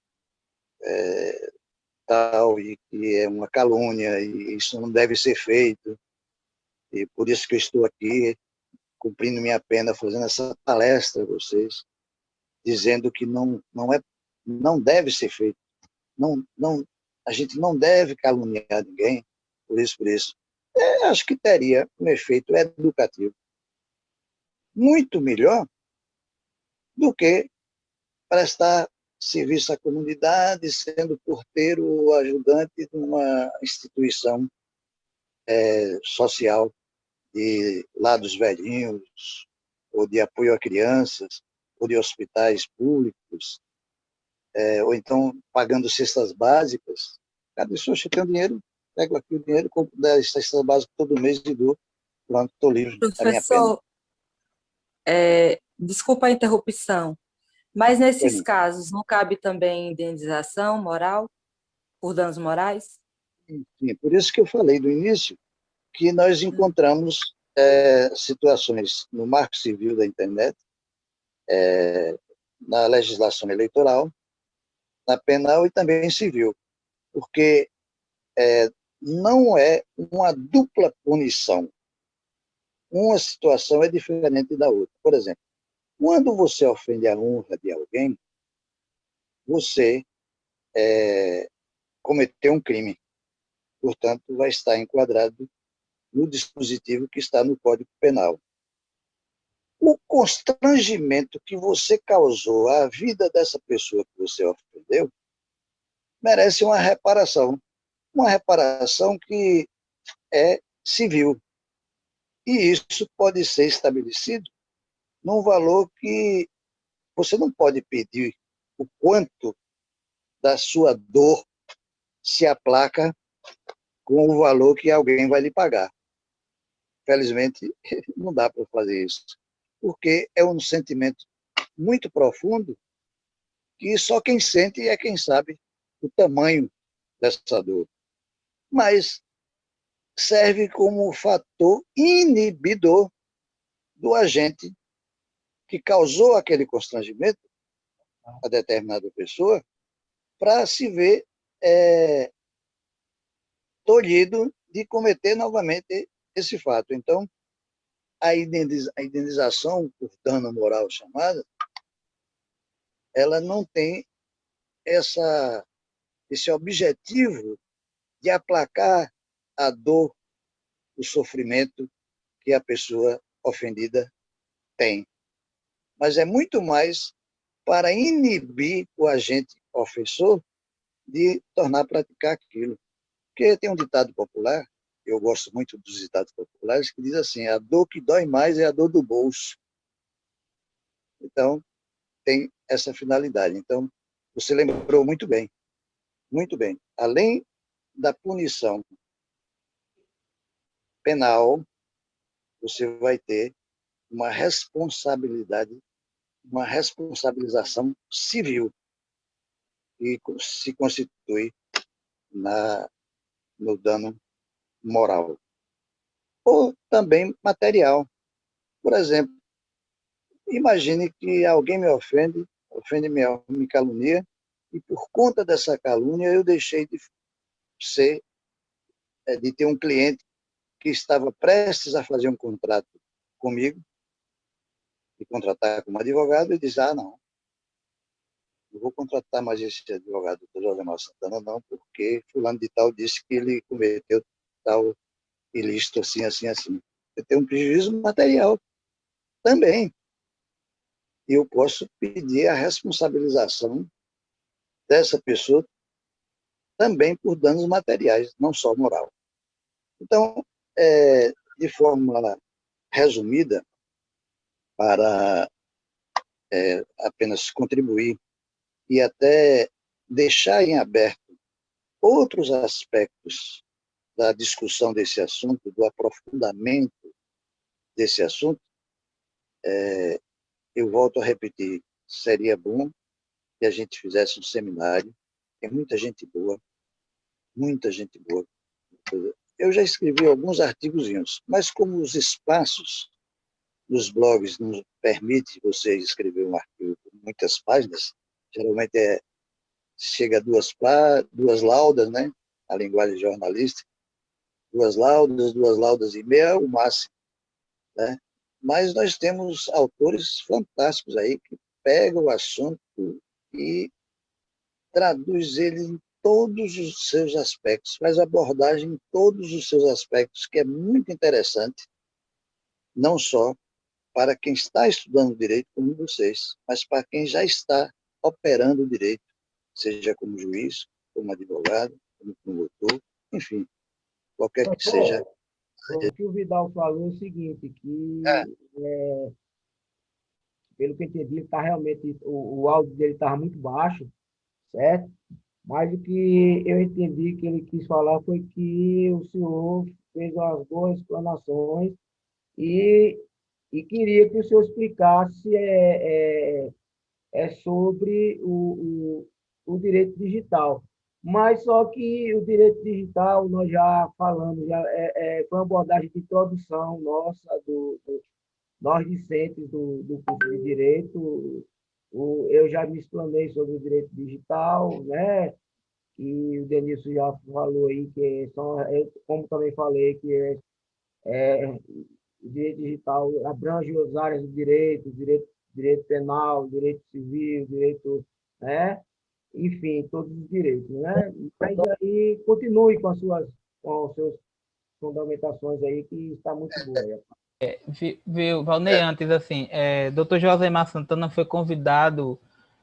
é, tal, e que é uma calúnia, e isso não deve ser feito, e por isso que eu estou aqui, cumprindo minha pena, fazendo essa palestra a vocês, dizendo que não, não, é, não deve ser feito, não, não, a gente não deve caluniar ninguém, por isso, por isso. É, acho que teria um efeito educativo muito melhor do que prestar serviço à comunidade, sendo porteiro ou ajudante de uma instituição é, social de lados velhinhos, ou de apoio a crianças, ou de hospitais públicos, é, ou então pagando cestas básicas. Cada pessoa tem dinheiro, pego aqui o dinheiro, compro 10 cestas básicas todo mês e dou. Pronto, estou livre. Professor, é, desculpa a interrupção, mas nesses casos não cabe também indenização moral por danos morais? Sim, por isso que eu falei do início que nós encontramos é, situações no marco civil da internet, é, na legislação eleitoral, na penal e também civil, porque é, não é uma dupla punição. Uma situação é diferente da outra. Por exemplo, quando você ofende a honra de alguém, você é, cometeu um crime. Portanto, vai estar enquadrado no dispositivo que está no Código Penal. O constrangimento que você causou à vida dessa pessoa que você ofendeu merece uma reparação. Uma reparação que é civil. E isso pode ser estabelecido num valor que você não pode pedir o quanto da sua dor se aplaca com o valor que alguém vai lhe pagar. Felizmente, não dá para fazer isso, porque é um sentimento muito profundo que só quem sente é quem sabe o tamanho dessa dor. Mas serve como fator inibidor do agente que causou aquele constrangimento a determinada pessoa para se ver é, tolhido de cometer novamente esse fato. Então, a indenização por dano moral chamada, ela não tem essa, esse objetivo de aplacar a dor, o sofrimento que a pessoa ofendida tem. Mas é muito mais para inibir o agente ofensor de tornar a praticar aquilo. Porque tem um ditado popular eu gosto muito dos ditados populares, que diz assim, a dor que dói mais é a dor do bolso. Então, tem essa finalidade. Então, você lembrou muito bem, muito bem. Além da punição penal, você vai ter uma responsabilidade, uma responsabilização civil que se constitui na, no dano moral, ou também material. Por exemplo, imagine que alguém me ofende, ofende me, me calunia, e por conta dessa calúnia eu deixei de ser, é, de ter um cliente que estava prestes a fazer um contrato comigo, e contratar como advogado, e diz, ah, não, não vou contratar mais esse advogado do Jorge Santana, não, porque fulano de tal disse que ele cometeu tal ilícito assim, assim, assim. Eu tenho um prejuízo material também. E eu posso pedir a responsabilização dessa pessoa também por danos materiais, não só moral. Então, é, de forma resumida, para é, apenas contribuir e até deixar em aberto outros aspectos da discussão desse assunto, do aprofundamento desse assunto, é, eu volto a repetir, seria bom que a gente fizesse um seminário, tem muita gente boa, muita gente boa. Eu já escrevi alguns artigos, mas como os espaços nos blogs não permite você escrever um artigo com muitas páginas, geralmente é, chega a duas, duas laudas, né, a linguagem jornalística, duas laudas, duas laudas e meia, o máximo. Né? Mas nós temos autores fantásticos aí que pegam o assunto e traduz ele em todos os seus aspectos, faz abordagem em todos os seus aspectos, que é muito interessante, não só para quem está estudando direito como vocês, mas para quem já está operando direito, seja como juiz, como advogado, como promotor, enfim, qualquer que seja o que o Vidal falou é o seguinte, que é. É, pelo que eu entendi, tá realmente, o, o áudio dele estava muito baixo, certo? Mas o que eu entendi que ele quis falar foi que o senhor fez as boas explanações e, e queria que o senhor explicasse é, é, é sobre o, o, o, direito digital. Mas só que o direito digital, nós já falamos, já é, é foi uma abordagem de introdução nossa, do, do nós discentes do, do curso de Direito, eu já me explanei sobre o direito digital, né? E o Denilson já falou aí que são, eu, como também falei, que é, é, o direito digital abrange as áreas do direito, direito, direito penal, direito civil, direito, né? Enfim, todos os direitos, né? Mas aí continue com as suas, com as suas fundamentações aí, que está muito boa. É, viu, Valnei, é. antes, assim, é, Dr. Josemar Santana foi convidado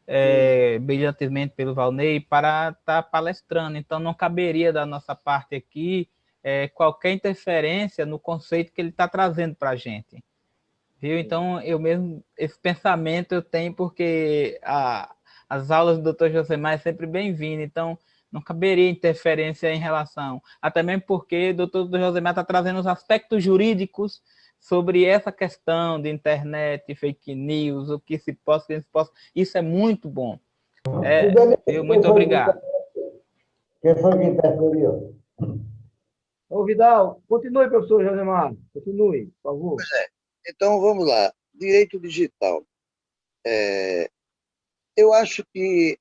é, brilhantemente pelo Valnei para estar tá palestrando, então não caberia da nossa parte aqui é, qualquer interferência no conceito que ele está trazendo para a gente. Viu? Então, eu mesmo, esse pensamento eu tenho porque a, as aulas do Dr. Josemar é sempre bem-vindo, então não caberia interferência em relação, até mesmo porque o Dr. Josemar está trazendo os aspectos jurídicos sobre essa questão de internet, fake news, o que se possa, o que se possa. Isso é muito bom. É, eu, muito obrigado. Quem foi que interferiu? Ô, Vidal, continue, professor Josemar. Continue, por favor. Pois é. Então, vamos lá. Direito digital. É, eu acho que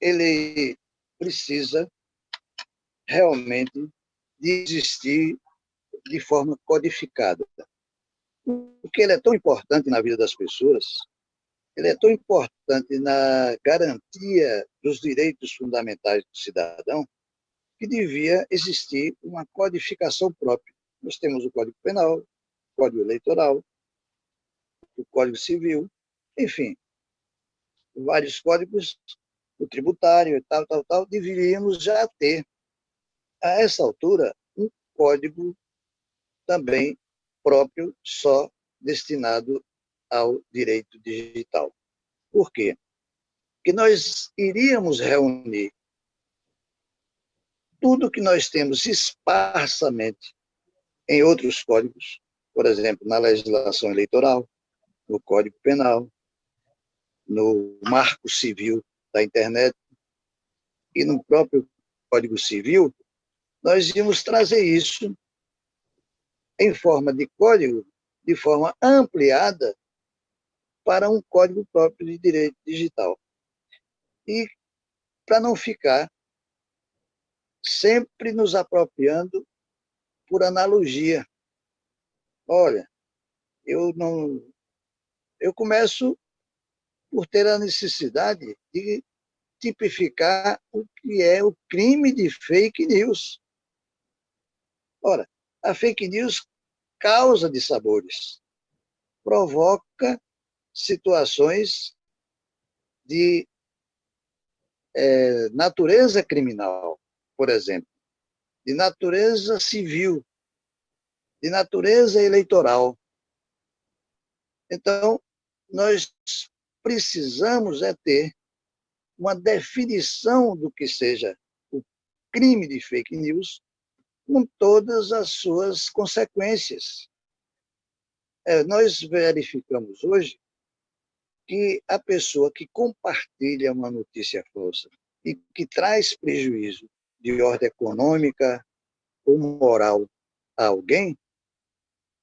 ele precisa realmente de existir de forma codificada. Porque ele é tão importante na vida das pessoas, ele é tão importante na garantia dos direitos fundamentais do cidadão, que devia existir uma codificação própria. Nós temos o Código Penal, o Código Eleitoral, o Código Civil, enfim, vários códigos, o tributário e tal, tal, tal, deveríamos já ter, a essa altura, um código também próprio, só destinado ao direito digital. Por quê? Porque nós iríamos reunir tudo que nós temos esparsamente em outros códigos, por exemplo, na legislação eleitoral, no Código Penal, no Marco Civil da Internet e no próprio Código Civil, nós íamos trazer isso em forma de código, de forma ampliada, para um código próprio de direito digital. E para não ficar sempre nos apropriando por analogia. Olha, eu não eu começo por ter a necessidade de tipificar o que é o crime de fake news. Ora, a fake news causa dissabores, provoca situações de é, natureza criminal, por exemplo, de natureza civil, de natureza eleitoral. Então, nós precisamos é ter uma definição do que seja o crime de fake news com todas as suas consequências. É, nós verificamos hoje que a pessoa que compartilha uma notícia falsa e que traz prejuízo de ordem econômica ou moral a alguém,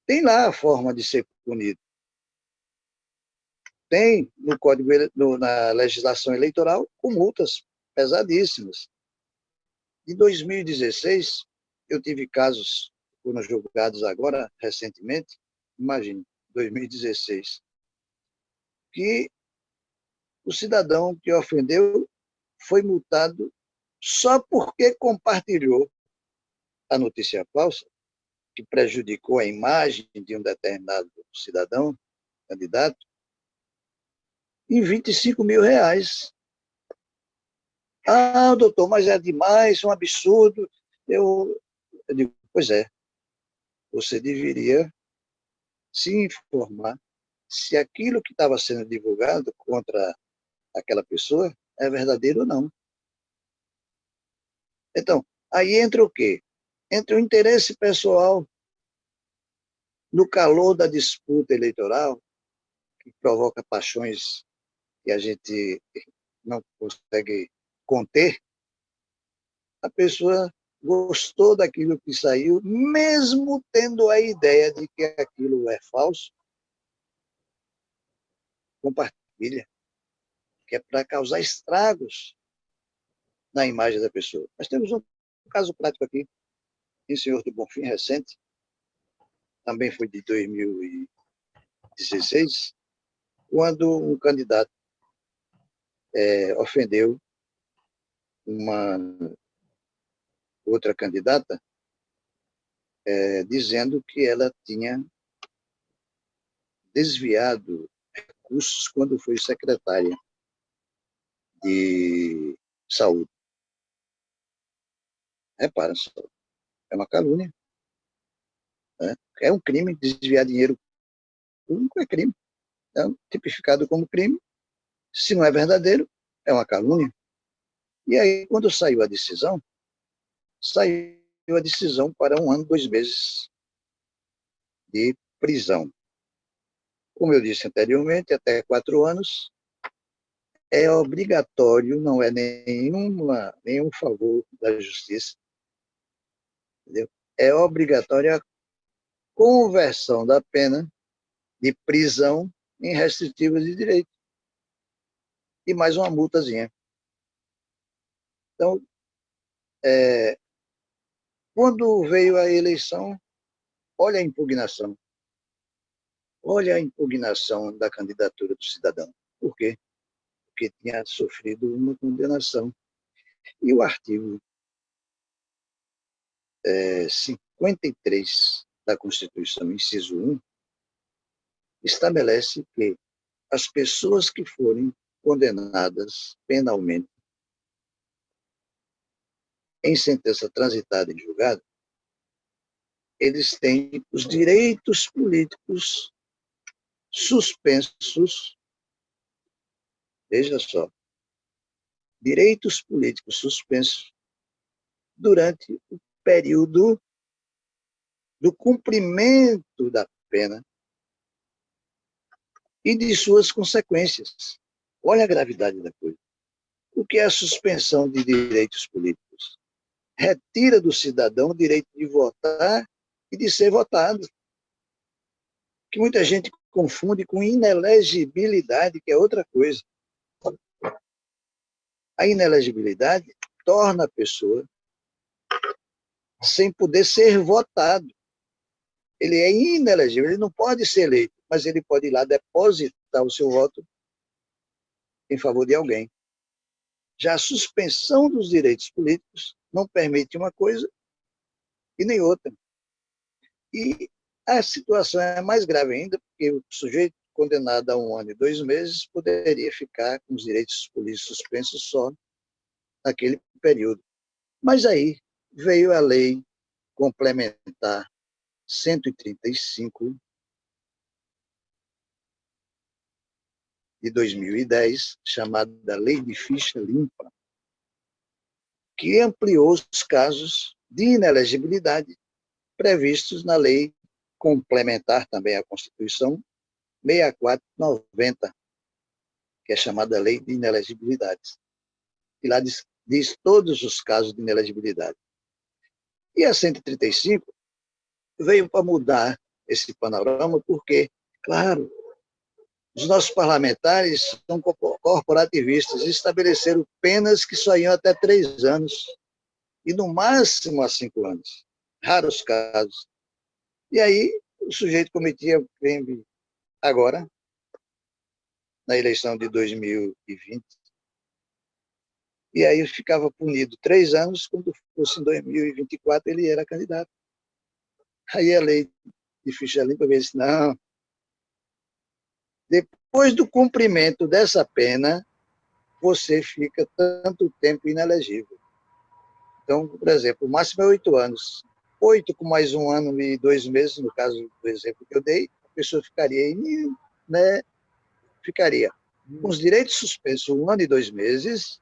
tem lá a forma de ser punido. Tem no código no, na legislação eleitoral com multas pesadíssimas. Em 2016, eu tive casos, foram julgados agora, recentemente, imagine, 2016, que o cidadão que ofendeu foi multado só porque compartilhou a notícia falsa, que prejudicou a imagem de um determinado cidadão, candidato, em 25 mil reais. Ah, doutor, mas é demais, um absurdo. Eu, eu digo, pois é. você deveria se informar se aquilo que estava sendo divulgado contra aquela pessoa é verdadeiro ou não. Então, aí entra o quê? Entra o interesse pessoal no calor da disputa eleitoral, que provoca paixões que a gente não consegue conter, a pessoa gostou daquilo que saiu, mesmo tendo a ideia de que aquilo é falso, compartilha, que é para causar estragos na imagem da pessoa. Nós temos um caso prático aqui, em Senhor do Bonfim, recente, também foi de 2016, quando um candidato é, ofendeu uma outra candidata, é, dizendo que ela tinha desviado recursos quando foi secretária de saúde. Repara só, é uma calúnia. Né? É um crime desviar dinheiro público, é crime. É tipificado como crime. Se não é verdadeiro, é uma calúnia. E aí, quando saiu a decisão, saiu a decisão para um ano, dois meses de prisão. Como eu disse anteriormente, até quatro anos, é obrigatório, não é nenhuma, nenhum favor da justiça, entendeu? é obrigatória a conversão da pena de prisão em restritivas de direito. E mais uma multazinha. Então, é, quando veio a eleição, olha a impugnação. Olha a impugnação da candidatura do cidadão. Por quê? Porque tinha sofrido uma condenação. E o artigo é, 53 da Constituição, inciso 1, estabelece que as pessoas que forem condenadas penalmente em sentença transitada em julgado, eles têm os direitos políticos suspensos, veja só, direitos políticos suspensos durante o período do cumprimento da pena e de suas consequências. Olha a gravidade da coisa. O que é a suspensão de direitos políticos? Retira do cidadão o direito de votar e de ser votado. Que muita gente confunde com inelegibilidade, que é outra coisa. A inelegibilidade torna a pessoa sem poder ser votado. Ele é inelegível, ele não pode ser eleito, mas ele pode ir lá depositar o seu voto em favor de alguém. Já a suspensão dos direitos políticos não permite uma coisa e nem outra. E a situação é mais grave ainda, porque o sujeito condenado a um ano e dois meses poderia ficar com os direitos políticos suspensos só naquele período. Mas aí veio a lei complementar 135 de 2010, chamada Lei de Ficha Limpa, que ampliou os casos de inelegibilidade previstos na lei complementar também à Constituição 6490, que é chamada Lei de Inelegibilidade. E lá diz, diz todos os casos de inelegibilidade. E a 135 veio para mudar esse panorama, porque, claro, os nossos parlamentares são corporativistas e estabeleceram penas que só iam até três anos, e no máximo a cinco anos. Raros casos. E aí o sujeito cometia o crime agora, na eleição de 2020, e aí ficava punido três anos, quando fosse em 2024 ele era candidato. Aí a lei de ficha limpa disse, não, depois do cumprimento dessa pena, você fica tanto tempo inelegível. Então, por exemplo, o máximo é oito anos. oito com mais um ano e dois meses, no caso do exemplo que eu dei, a pessoa ficaria, né, ficaria com os direitos suspensos um ano e dois meses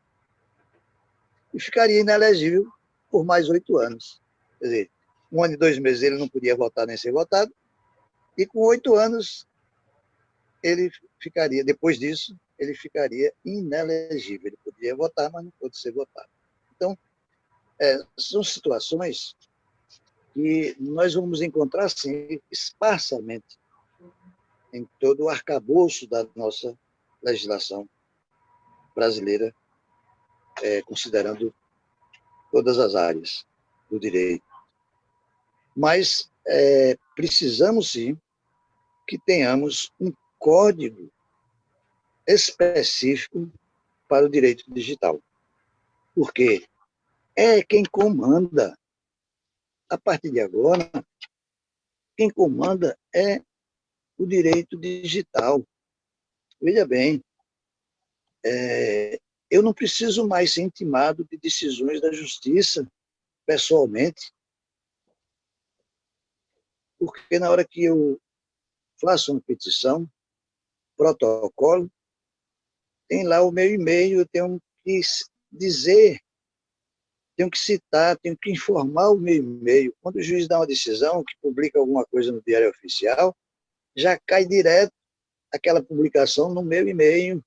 e ficaria inelegível por mais oito anos. Quer dizer, um ano e dois meses ele não podia votar nem ser votado, e com oito anos ele ficaria, depois disso, ele ficaria inelegível. Ele podia votar, mas não pôde ser votado. Então, é, são situações que nós vamos encontrar, sim, esparsamente em todo o arcabouço da nossa legislação brasileira, é, considerando todas as áreas do direito. Mas é, precisamos, sim, que tenhamos um código específico para o direito digital. Porque é quem comanda. A partir de agora, quem comanda é o direito digital. Veja bem, é, eu não preciso mais ser intimado de decisões da justiça, pessoalmente, porque na hora que eu faço uma petição, protocolo, tem lá o meu e-mail, eu tenho que dizer, tenho que citar, tenho que informar o meu e-mail. Quando o juiz dá uma decisão, que publica alguma coisa no Diário Oficial, já cai direto aquela publicação no meu e-mail.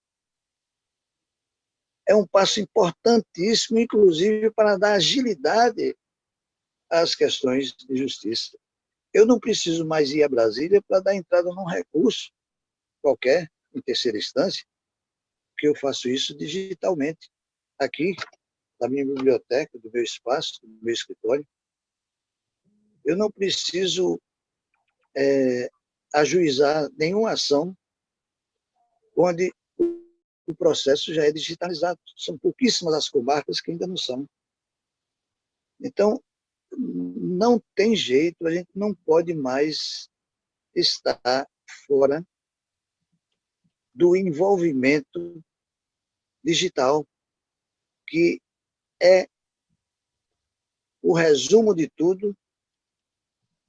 É um passo importantíssimo, inclusive, para dar agilidade às questões de justiça. Eu não preciso mais ir a Brasília para dar entrada num recurso qualquer, em terceira instância, que eu faço isso digitalmente, aqui, na minha biblioteca, do meu espaço, do meu escritório. Eu não preciso é, ajuizar nenhuma ação onde o processo já é digitalizado. São pouquíssimas as comarcas que ainda não são. Então, não tem jeito, a gente não pode mais estar fora do envolvimento digital, que é o resumo de tudo,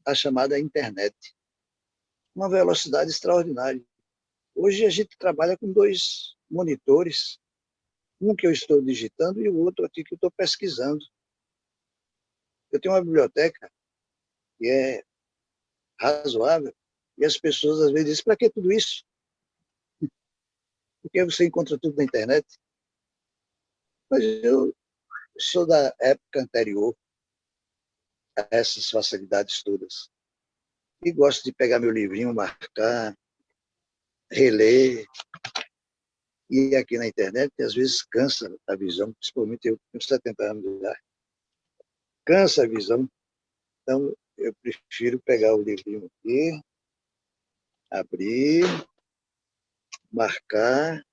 a chamada internet. Uma velocidade extraordinária. Hoje a gente trabalha com dois monitores, um que eu estou digitando e o outro aqui que eu estou pesquisando. Eu tenho uma biblioteca que é razoável, e as pessoas às vezes dizem, para que tudo isso? Porque você encontra tudo na internet. Mas eu sou da época anterior a essas facilidades todas. E gosto de pegar meu livrinho, marcar, reler. E aqui na internet, às vezes cansa a visão, principalmente eu com 70 anos de idade cansa a visão. Então, eu prefiro pegar o livrinho aqui, abrir, marcar,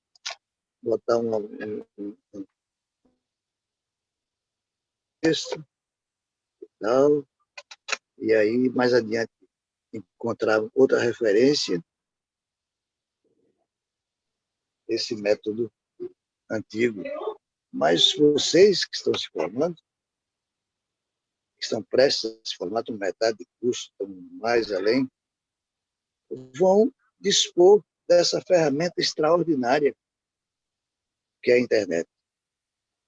botar um, texto e tal, e aí mais adiante encontrar outra referência, esse método antigo. Mas vocês que estão se formando, que estão prestes a se formar, estão metade de curso, estão mais além, vão dispor dessa ferramenta extraordinária que é a internet,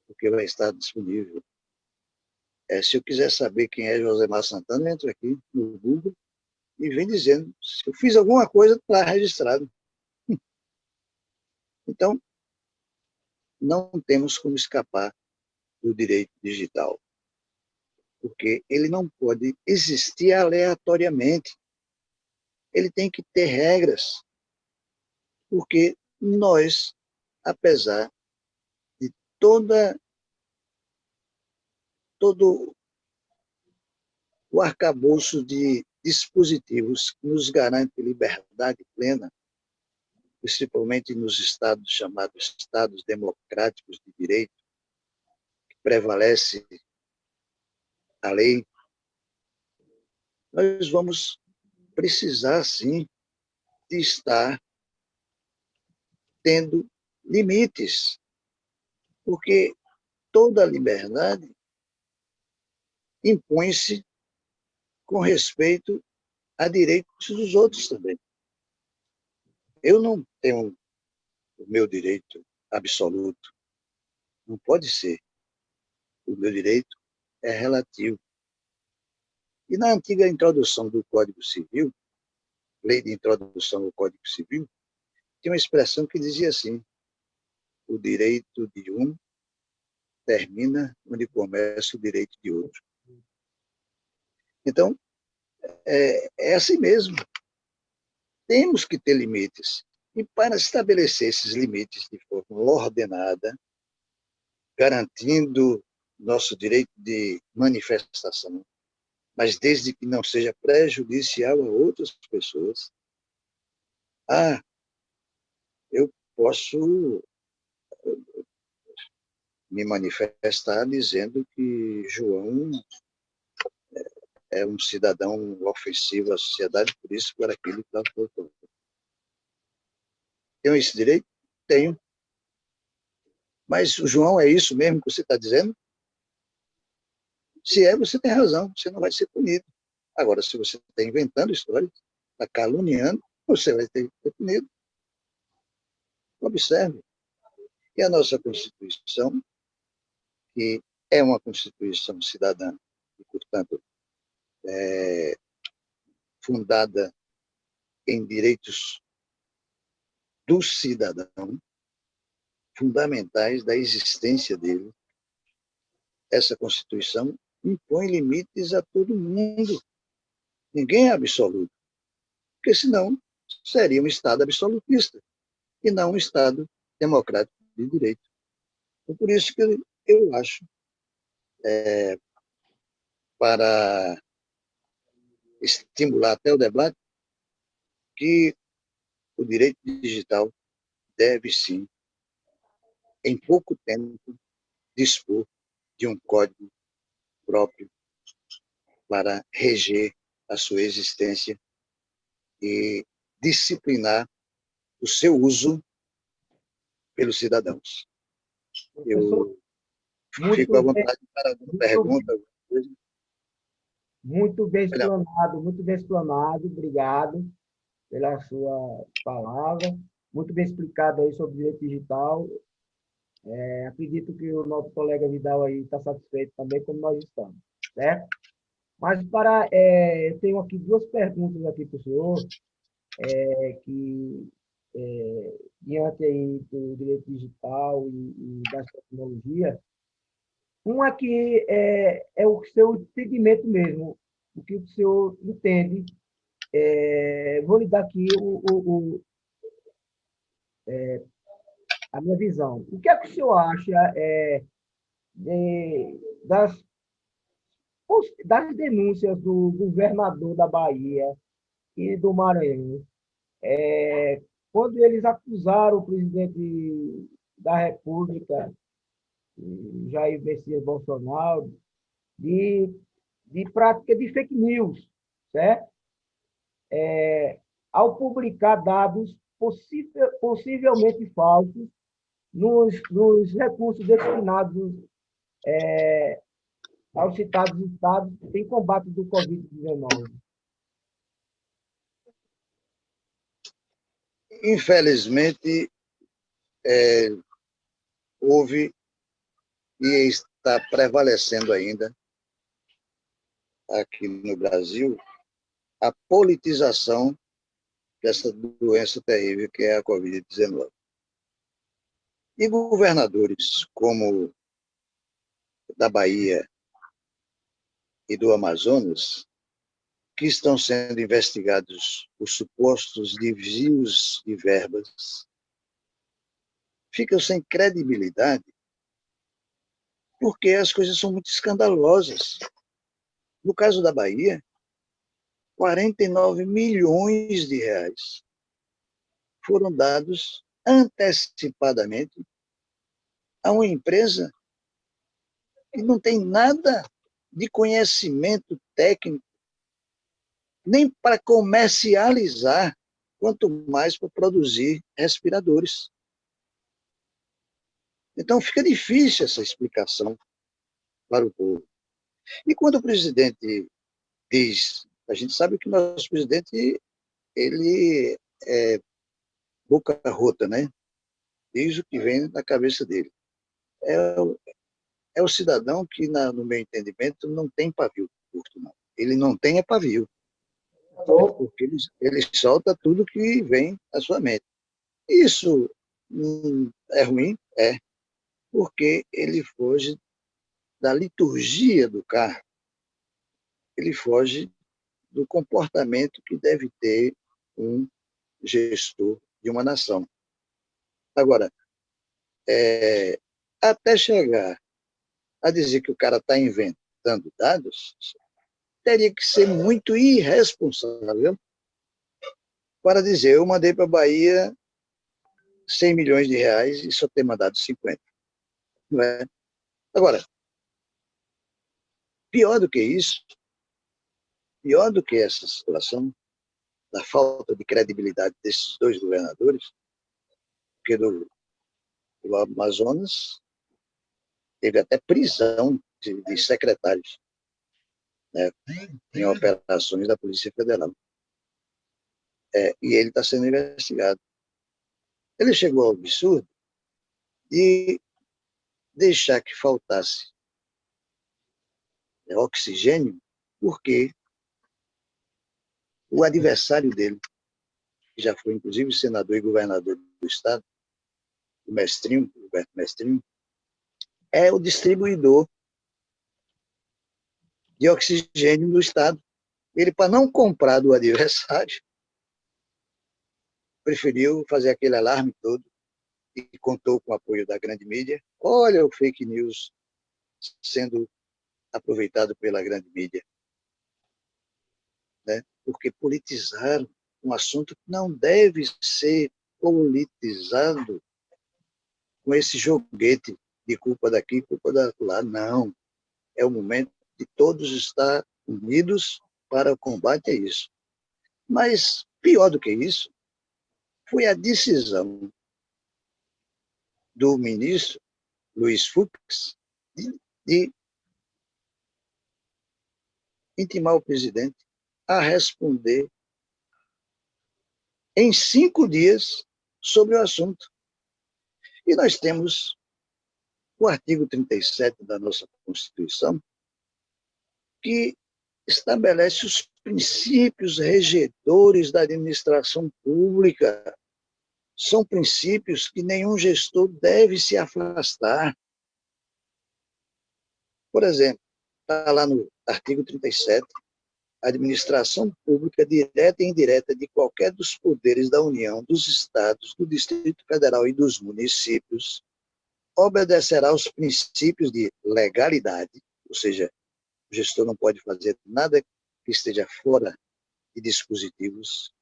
porque vai estar disponível. É, se eu quiser saber quem é Josemar Santana, entra aqui no Google e vem dizendo se eu fiz alguma coisa, está registrado. Então, não temos como escapar do direito digital porque ele não pode existir aleatoriamente. Ele tem que ter regras, porque nós, apesar de toda todo o arcabouço de dispositivos que nos garante liberdade plena, principalmente nos estados chamados estados democráticos de direito, que prevalece a lei, nós vamos precisar, sim, de estar tendo limites, porque toda liberdade impõe-se com respeito a direitos dos outros também. Eu não tenho o meu direito absoluto. Não pode ser. O meu direito é relativo. E na antiga introdução do Código Civil, lei de introdução ao Código Civil, tinha uma expressão que dizia assim, o direito de um termina onde começa o direito de outro. Então, é, é assim mesmo. Temos que ter limites. E para estabelecer esses limites de forma ordenada, garantindo nosso direito de manifestação, mas desde que não seja prejudicial a outras pessoas, eu posso me manifestar dizendo que João é um cidadão ofensivo à sociedade, por isso, por aquilo que colocando. Tenho esse direito? Tenho. Mas o João é isso mesmo que você está dizendo? Se é, você tem razão, você não vai ser punido. Agora, se você está inventando histórias, está caluniando, você vai ter que ser punido. Observe. E a nossa Constituição, que é uma Constituição cidadã, e, portanto, é, fundada em direitos do cidadão, fundamentais da existência dele, essa Constituição impõe limites a todo mundo. Ninguém é absoluto, porque senão seria um Estado absolutista e não um Estado democrático de direito. Então, por isso que eu acho, é, para estimular até o debate, que o direito digital deve sim, em pouco tempo, dispor de um código próprio para reger a sua existência e disciplinar o seu uso pelos cidadãos. Eu fico à vontade para alguma pergunta. Muito bem explanado, muito bem explanado. Obrigado pela sua palavra. Muito bem explicado aí sobre direito digital. É, acredito que o nosso colega Vidal aí está satisfeito também, como nós estamos, certo? Mas para, é, eu tenho aqui duas perguntas aqui para o senhor, é, que é, diante aí do direito digital e, e das tecnologias, uma que é, é o seu entendimento mesmo, o que o senhor entende. É, vou lhe dar aqui o, o, o é, a minha visão. O que é que o senhor acha é, de, das, das denúncias do governador da Bahia e do Maranhão, é, quando eles acusaram o presidente da República Jair Messias Bolsonaro, de, de prática de fake news, certo? É, ao publicar dados possível, possivelmente falsos nos, nos recursos destinados é, aos citados estados em combate do Covid-19. Infelizmente, é, houve e está prevalecendo ainda aqui no Brasil a politização dessa doença terrível que é a Covid-19. E governadores como da Bahia e do Amazonas, que estão sendo investigados por supostos desvios de verbas, ficam sem credibilidade porque as coisas são muito escandalosas. No caso da Bahia, 49 milhões de reais foram dados antecipadamente a uma empresa que não tem nada de conhecimento técnico, nem para comercializar, quanto mais para produzir respiradores. Então, fica difícil essa explicação para o povo. E quando o presidente diz, a gente sabe que o nosso presidente, ele é boca rota, né? Diz o que vem na cabeça dele. É o, é o cidadão que, na, no meu entendimento, não tem pavio curto, não. Ele não tem é pavio. Porque ele, ele solta tudo que vem à sua mente. Isso hum, é ruim? É. Porque ele foge da liturgia do carro. Ele foge do comportamento que deve ter um gestor de uma nação. Agora, é, até chegar a dizer que o cara está inventando dados, teria que ser muito irresponsável para dizer, eu mandei para a Bahia 100 milhões de reais e só ter mandado 50. Não é? Agora, pior do que isso, pior do que essa situação, da falta de credibilidade desses dois governadores, porque do, do Amazonas teve até prisão de, de secretários né, em operações da Polícia Federal. É, e ele está sendo investigado. Ele chegou ao absurdo de deixar que faltasse oxigênio, porque o adversário dele, que já foi inclusive senador e governador do estado, o Mestrinho, Roberto Mestrinho, é o distribuidor de oxigênio do estado. Ele, para não comprar do adversário, preferiu fazer aquele alarme todo e contou com o apoio da grande mídia. Olha o fake news sendo aproveitado pela grande mídia. Né? Porque politizaram um assunto que não deve ser politizado com esse joguete de culpa daqui, culpa da lá. Não. É o momento de todos estar unidos para o combate a isso. Mas, pior do que isso, foi a decisão do ministro Luiz Fux de, de intimar o presidente a responder em cinco dias sobre o assunto. E nós temos o artigo 37 da nossa Constituição, que estabelece os princípios regedores da administração pública. São princípios que nenhum gestor deve se afastar. Por exemplo, está lá no artigo 37, a administração pública direta e indireta de qualquer dos poderes da União, dos estados, do Distrito Federal e dos municípios obedecerá aos princípios de legalidade, ou seja, o gestor não pode fazer nada que esteja fora de dispositivos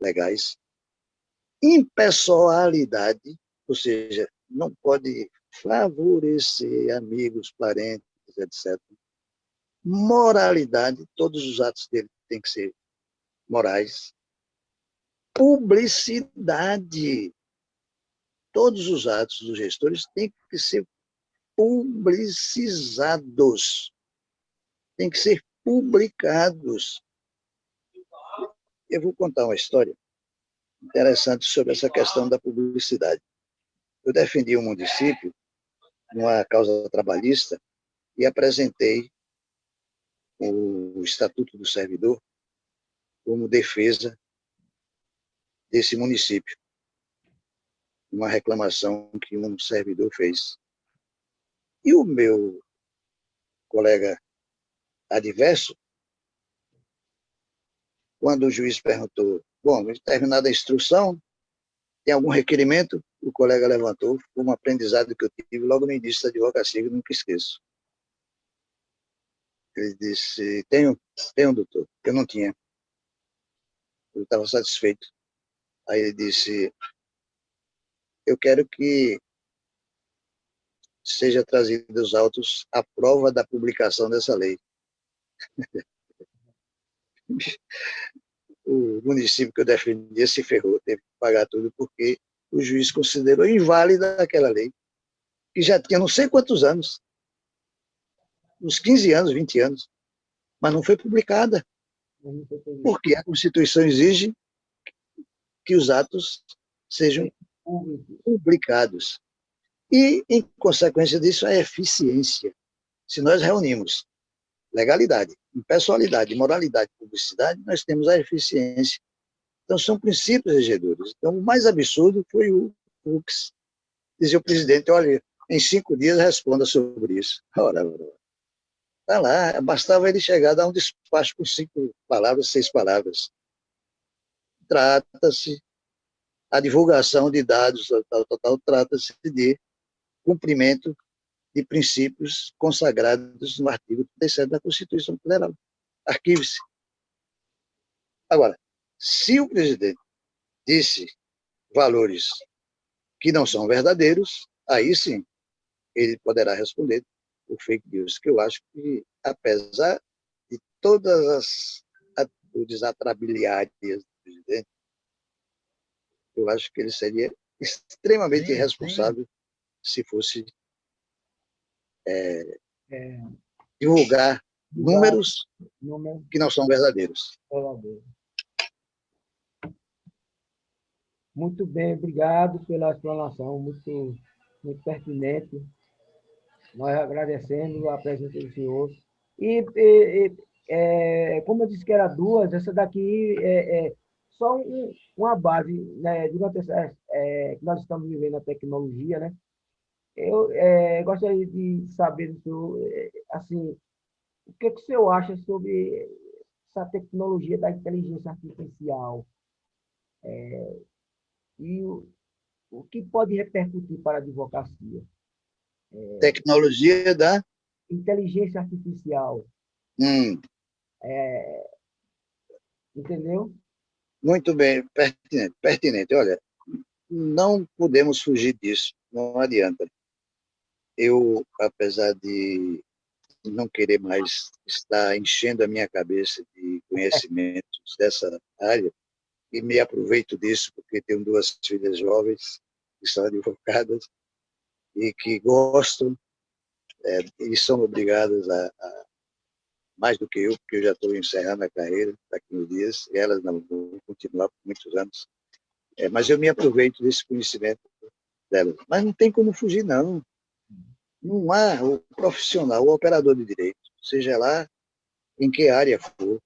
legais. Impessoalidade, ou seja, não pode favorecer amigos, parentes, etc. Moralidade, todos os atos dele têm que ser morais. Publicidade, todos os atos dos gestores têm que ser publicizados têm que ser publicados. Eu vou contar uma história interessante sobre essa questão da publicidade. Eu defendi um município numa causa trabalhista e apresentei o Estatuto do Servidor como defesa desse município. Uma reclamação que um servidor fez. E o meu colega adverso, quando o juiz perguntou, bom, terminada a instrução, tem algum requerimento? O colega levantou, foi um aprendizado que eu tive logo no início da advocacia, que nunca esqueço. Ele disse, tenho, tenho, doutor, eu não tinha. Eu estava satisfeito. Aí ele disse, eu quero que seja trazido os autos a prova da publicação dessa lei o município que eu defendia se ferrou, teve que pagar tudo porque o juiz considerou inválida aquela lei, que já tinha não sei quantos anos, uns 15 anos, 20 anos, mas não foi publicada. Porque a Constituição exige que os atos sejam publicados. E, em consequência disso, a eficiência. Se nós reunimos legalidade, impessoalidade, moralidade publicidade, nós temos a eficiência. Então, são princípios regedores. Então, o mais absurdo foi o Fux dizer ao presidente, olha, em cinco dias responda sobre isso. Ora, Está lá, bastava ele chegar dar um despacho com cinco palavras, seis palavras. Trata-se, a divulgação de dados, tal, tal, tal, trata-se de cumprimento de princípios consagrados no artigo 37 da Constituição Federal. Arquive-se. Agora, se o presidente disse valores que não são verdadeiros, aí sim ele poderá responder o fake news, que eu acho que, apesar de todas as atitudes atrabiliárias do presidente, eu acho que ele seria extremamente irresponsável se fosse é, é, divulgar números número. que não são verdadeiros. Verdadeiro. Muito bem, obrigado pela explanação, muito, muito pertinente. Nós agradecemos a presença do senhor. E, e é, como eu disse que era duas, essa daqui é, é só um, uma base, né, durante essa, é, que nós estamos vivendo a tecnologia, né? Eu é, gostaria de saber do é, assim, o que, que o senhor acha sobre essa tecnologia da inteligência artificial? É, e o, o que pode repercutir para a advocacia? É, Tecnologia da? Inteligência artificial. Hum. É, entendeu? Muito bem, pertinente, pertinente. Olha, não podemos fugir disso, não adianta. Eu, apesar de não querer mais estar enchendo a minha cabeça de conhecimentos dessa área, e me aproveito disso porque tenho duas filhas jovens que são advogadas e que gostam é, e são obrigadas a, a, mais do que eu, porque eu já estou encerrando a carreira daqui uns dias, e elas não vão continuar por muitos anos. É, mas eu me aproveito desse conhecimento delas. Mas não tem como fugir, não. Não há o profissional, o operador de direito, seja lá em que área for,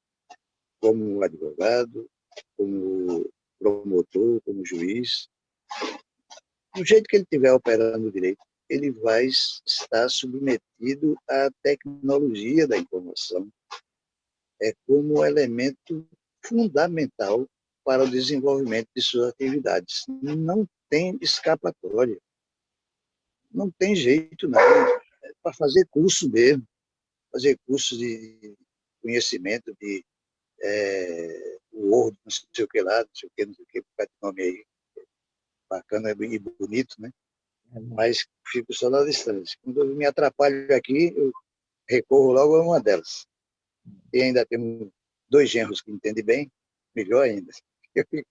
como advogado, como promotor, como juiz, do jeito que ele estiver operando direito, ele vai estar submetido à tecnologia da informação é como elemento fundamental para o desenvolvimento de suas atividades. Não tem escapatória. Não tem jeito, não. É para fazer curso mesmo. Fazer curso de conhecimento de é, Word, não sei o que lá, não sei o que, não sei o que, vai nome aí bacana e bonito, né? É Mas fico só na distância. Quando eu me atrapalho aqui, eu recorro logo a uma delas. E ainda temos dois genros que entendem bem, melhor ainda. Eu fico,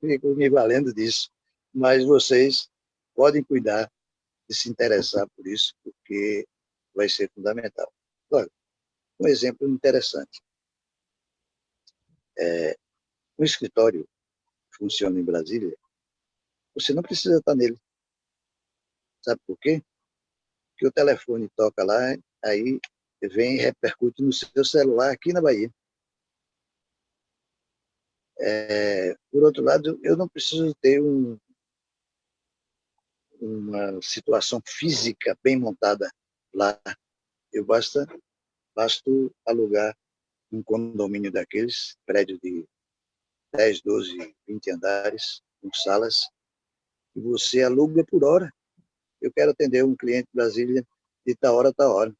fico me valendo disso. Mas vocês podem cuidar de se interessar por isso, porque vai ser fundamental. Olha, um exemplo interessante. É, um escritório funciona em Brasília você não precisa estar nele. Sabe por quê? Porque o telefone toca lá, aí vem repercute no seu celular aqui na Bahia. É, por outro lado, eu não preciso ter um, uma situação física bem montada lá. Eu basta, basta alugar um condomínio daqueles, prédio de 10, 12, 20 andares, com salas, e você aluga por hora. Eu quero atender um cliente de Brasília de tal hora tal hora.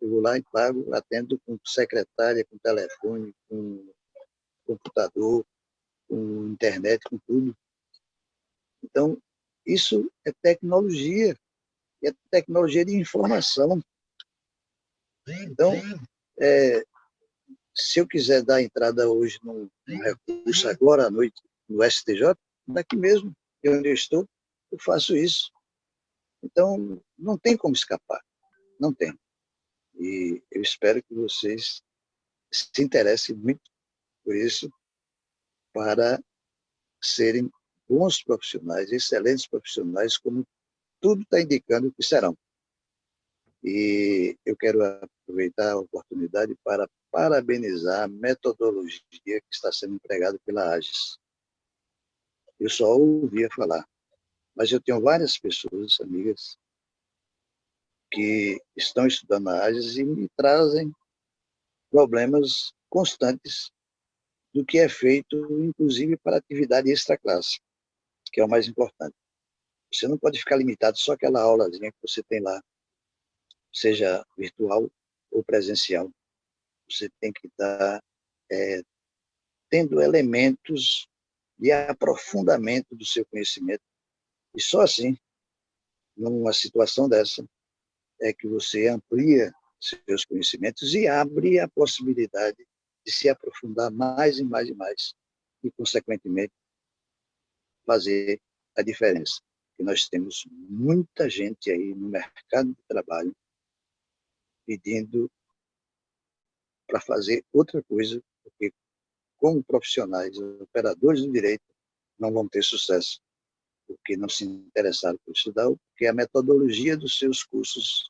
Eu vou lá e pago, atendo com secretária, com telefone, com computador, com internet, com tudo. Então, isso é tecnologia, é tecnologia de informação. Então, é, se eu quiser dar entrada hoje num, recurso agora à noite no STJ, daqui mesmo, de onde eu estou, eu faço isso. Então, não tem como escapar. Não tem. E eu espero que vocês se interesse muito por isso para serem bons profissionais, excelentes profissionais, como tudo está indicando que serão. E eu quero aproveitar a oportunidade para parabenizar a metodologia que está sendo empregada pela AGES. Eu só ouvia falar, mas eu tenho várias pessoas, amigas, que estão estudando a AGES e me trazem problemas constantes do que é feito, inclusive, para atividade extra-classe, que é o mais importante. Você não pode ficar limitado só aquela aulazinha que você tem lá, seja virtual ou presencial. Você tem que estar é, tendo elementos de aprofundamento do seu conhecimento. E só assim, numa situação dessa, é que você amplia seus conhecimentos e abre a possibilidade de se aprofundar mais e mais e mais e, consequentemente, fazer a diferença. E nós temos muita gente aí no mercado de trabalho pedindo para fazer outra coisa, porque como profissionais, operadores do direito, não vão ter sucesso, porque não se interessaram por estudar, porque a metodologia dos seus cursos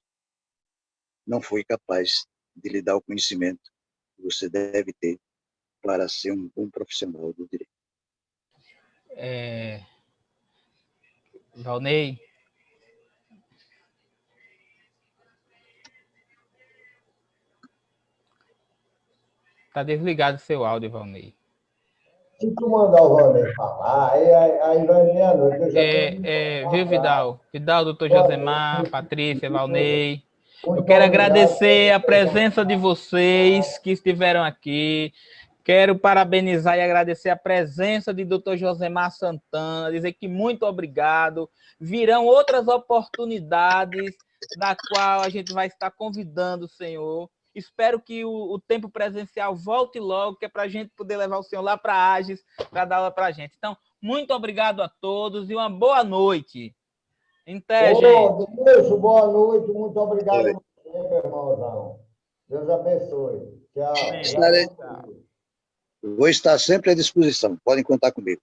não foi capaz de lhe dar o conhecimento que você deve ter para ser um bom profissional do direito. É... Valnei, Tá desligado seu áudio, Valnei. Se tu mandar o Valnei falar, aí, aí vai meia-noite. É, é, viu, Vidal? Vidal, doutor Josemar, Patrícia, Valnei. Eu quero agradecer a presença de vocês que estiveram aqui. Quero parabenizar e agradecer a presença de doutor Josemar Santana, dizer que muito obrigado. Virão outras oportunidades da qual a gente vai estar convidando o senhor Espero que o, o tempo presencial volte logo, que é para a gente poder levar o senhor lá para a Agis para dar aula para a gente. Então, muito obrigado a todos e uma boa noite. Até, gente. Deus, boa noite, muito obrigado a você, meu irmãozão. Deus abençoe. Tchau. Estarei, vou estar sempre à disposição, podem contar comigo.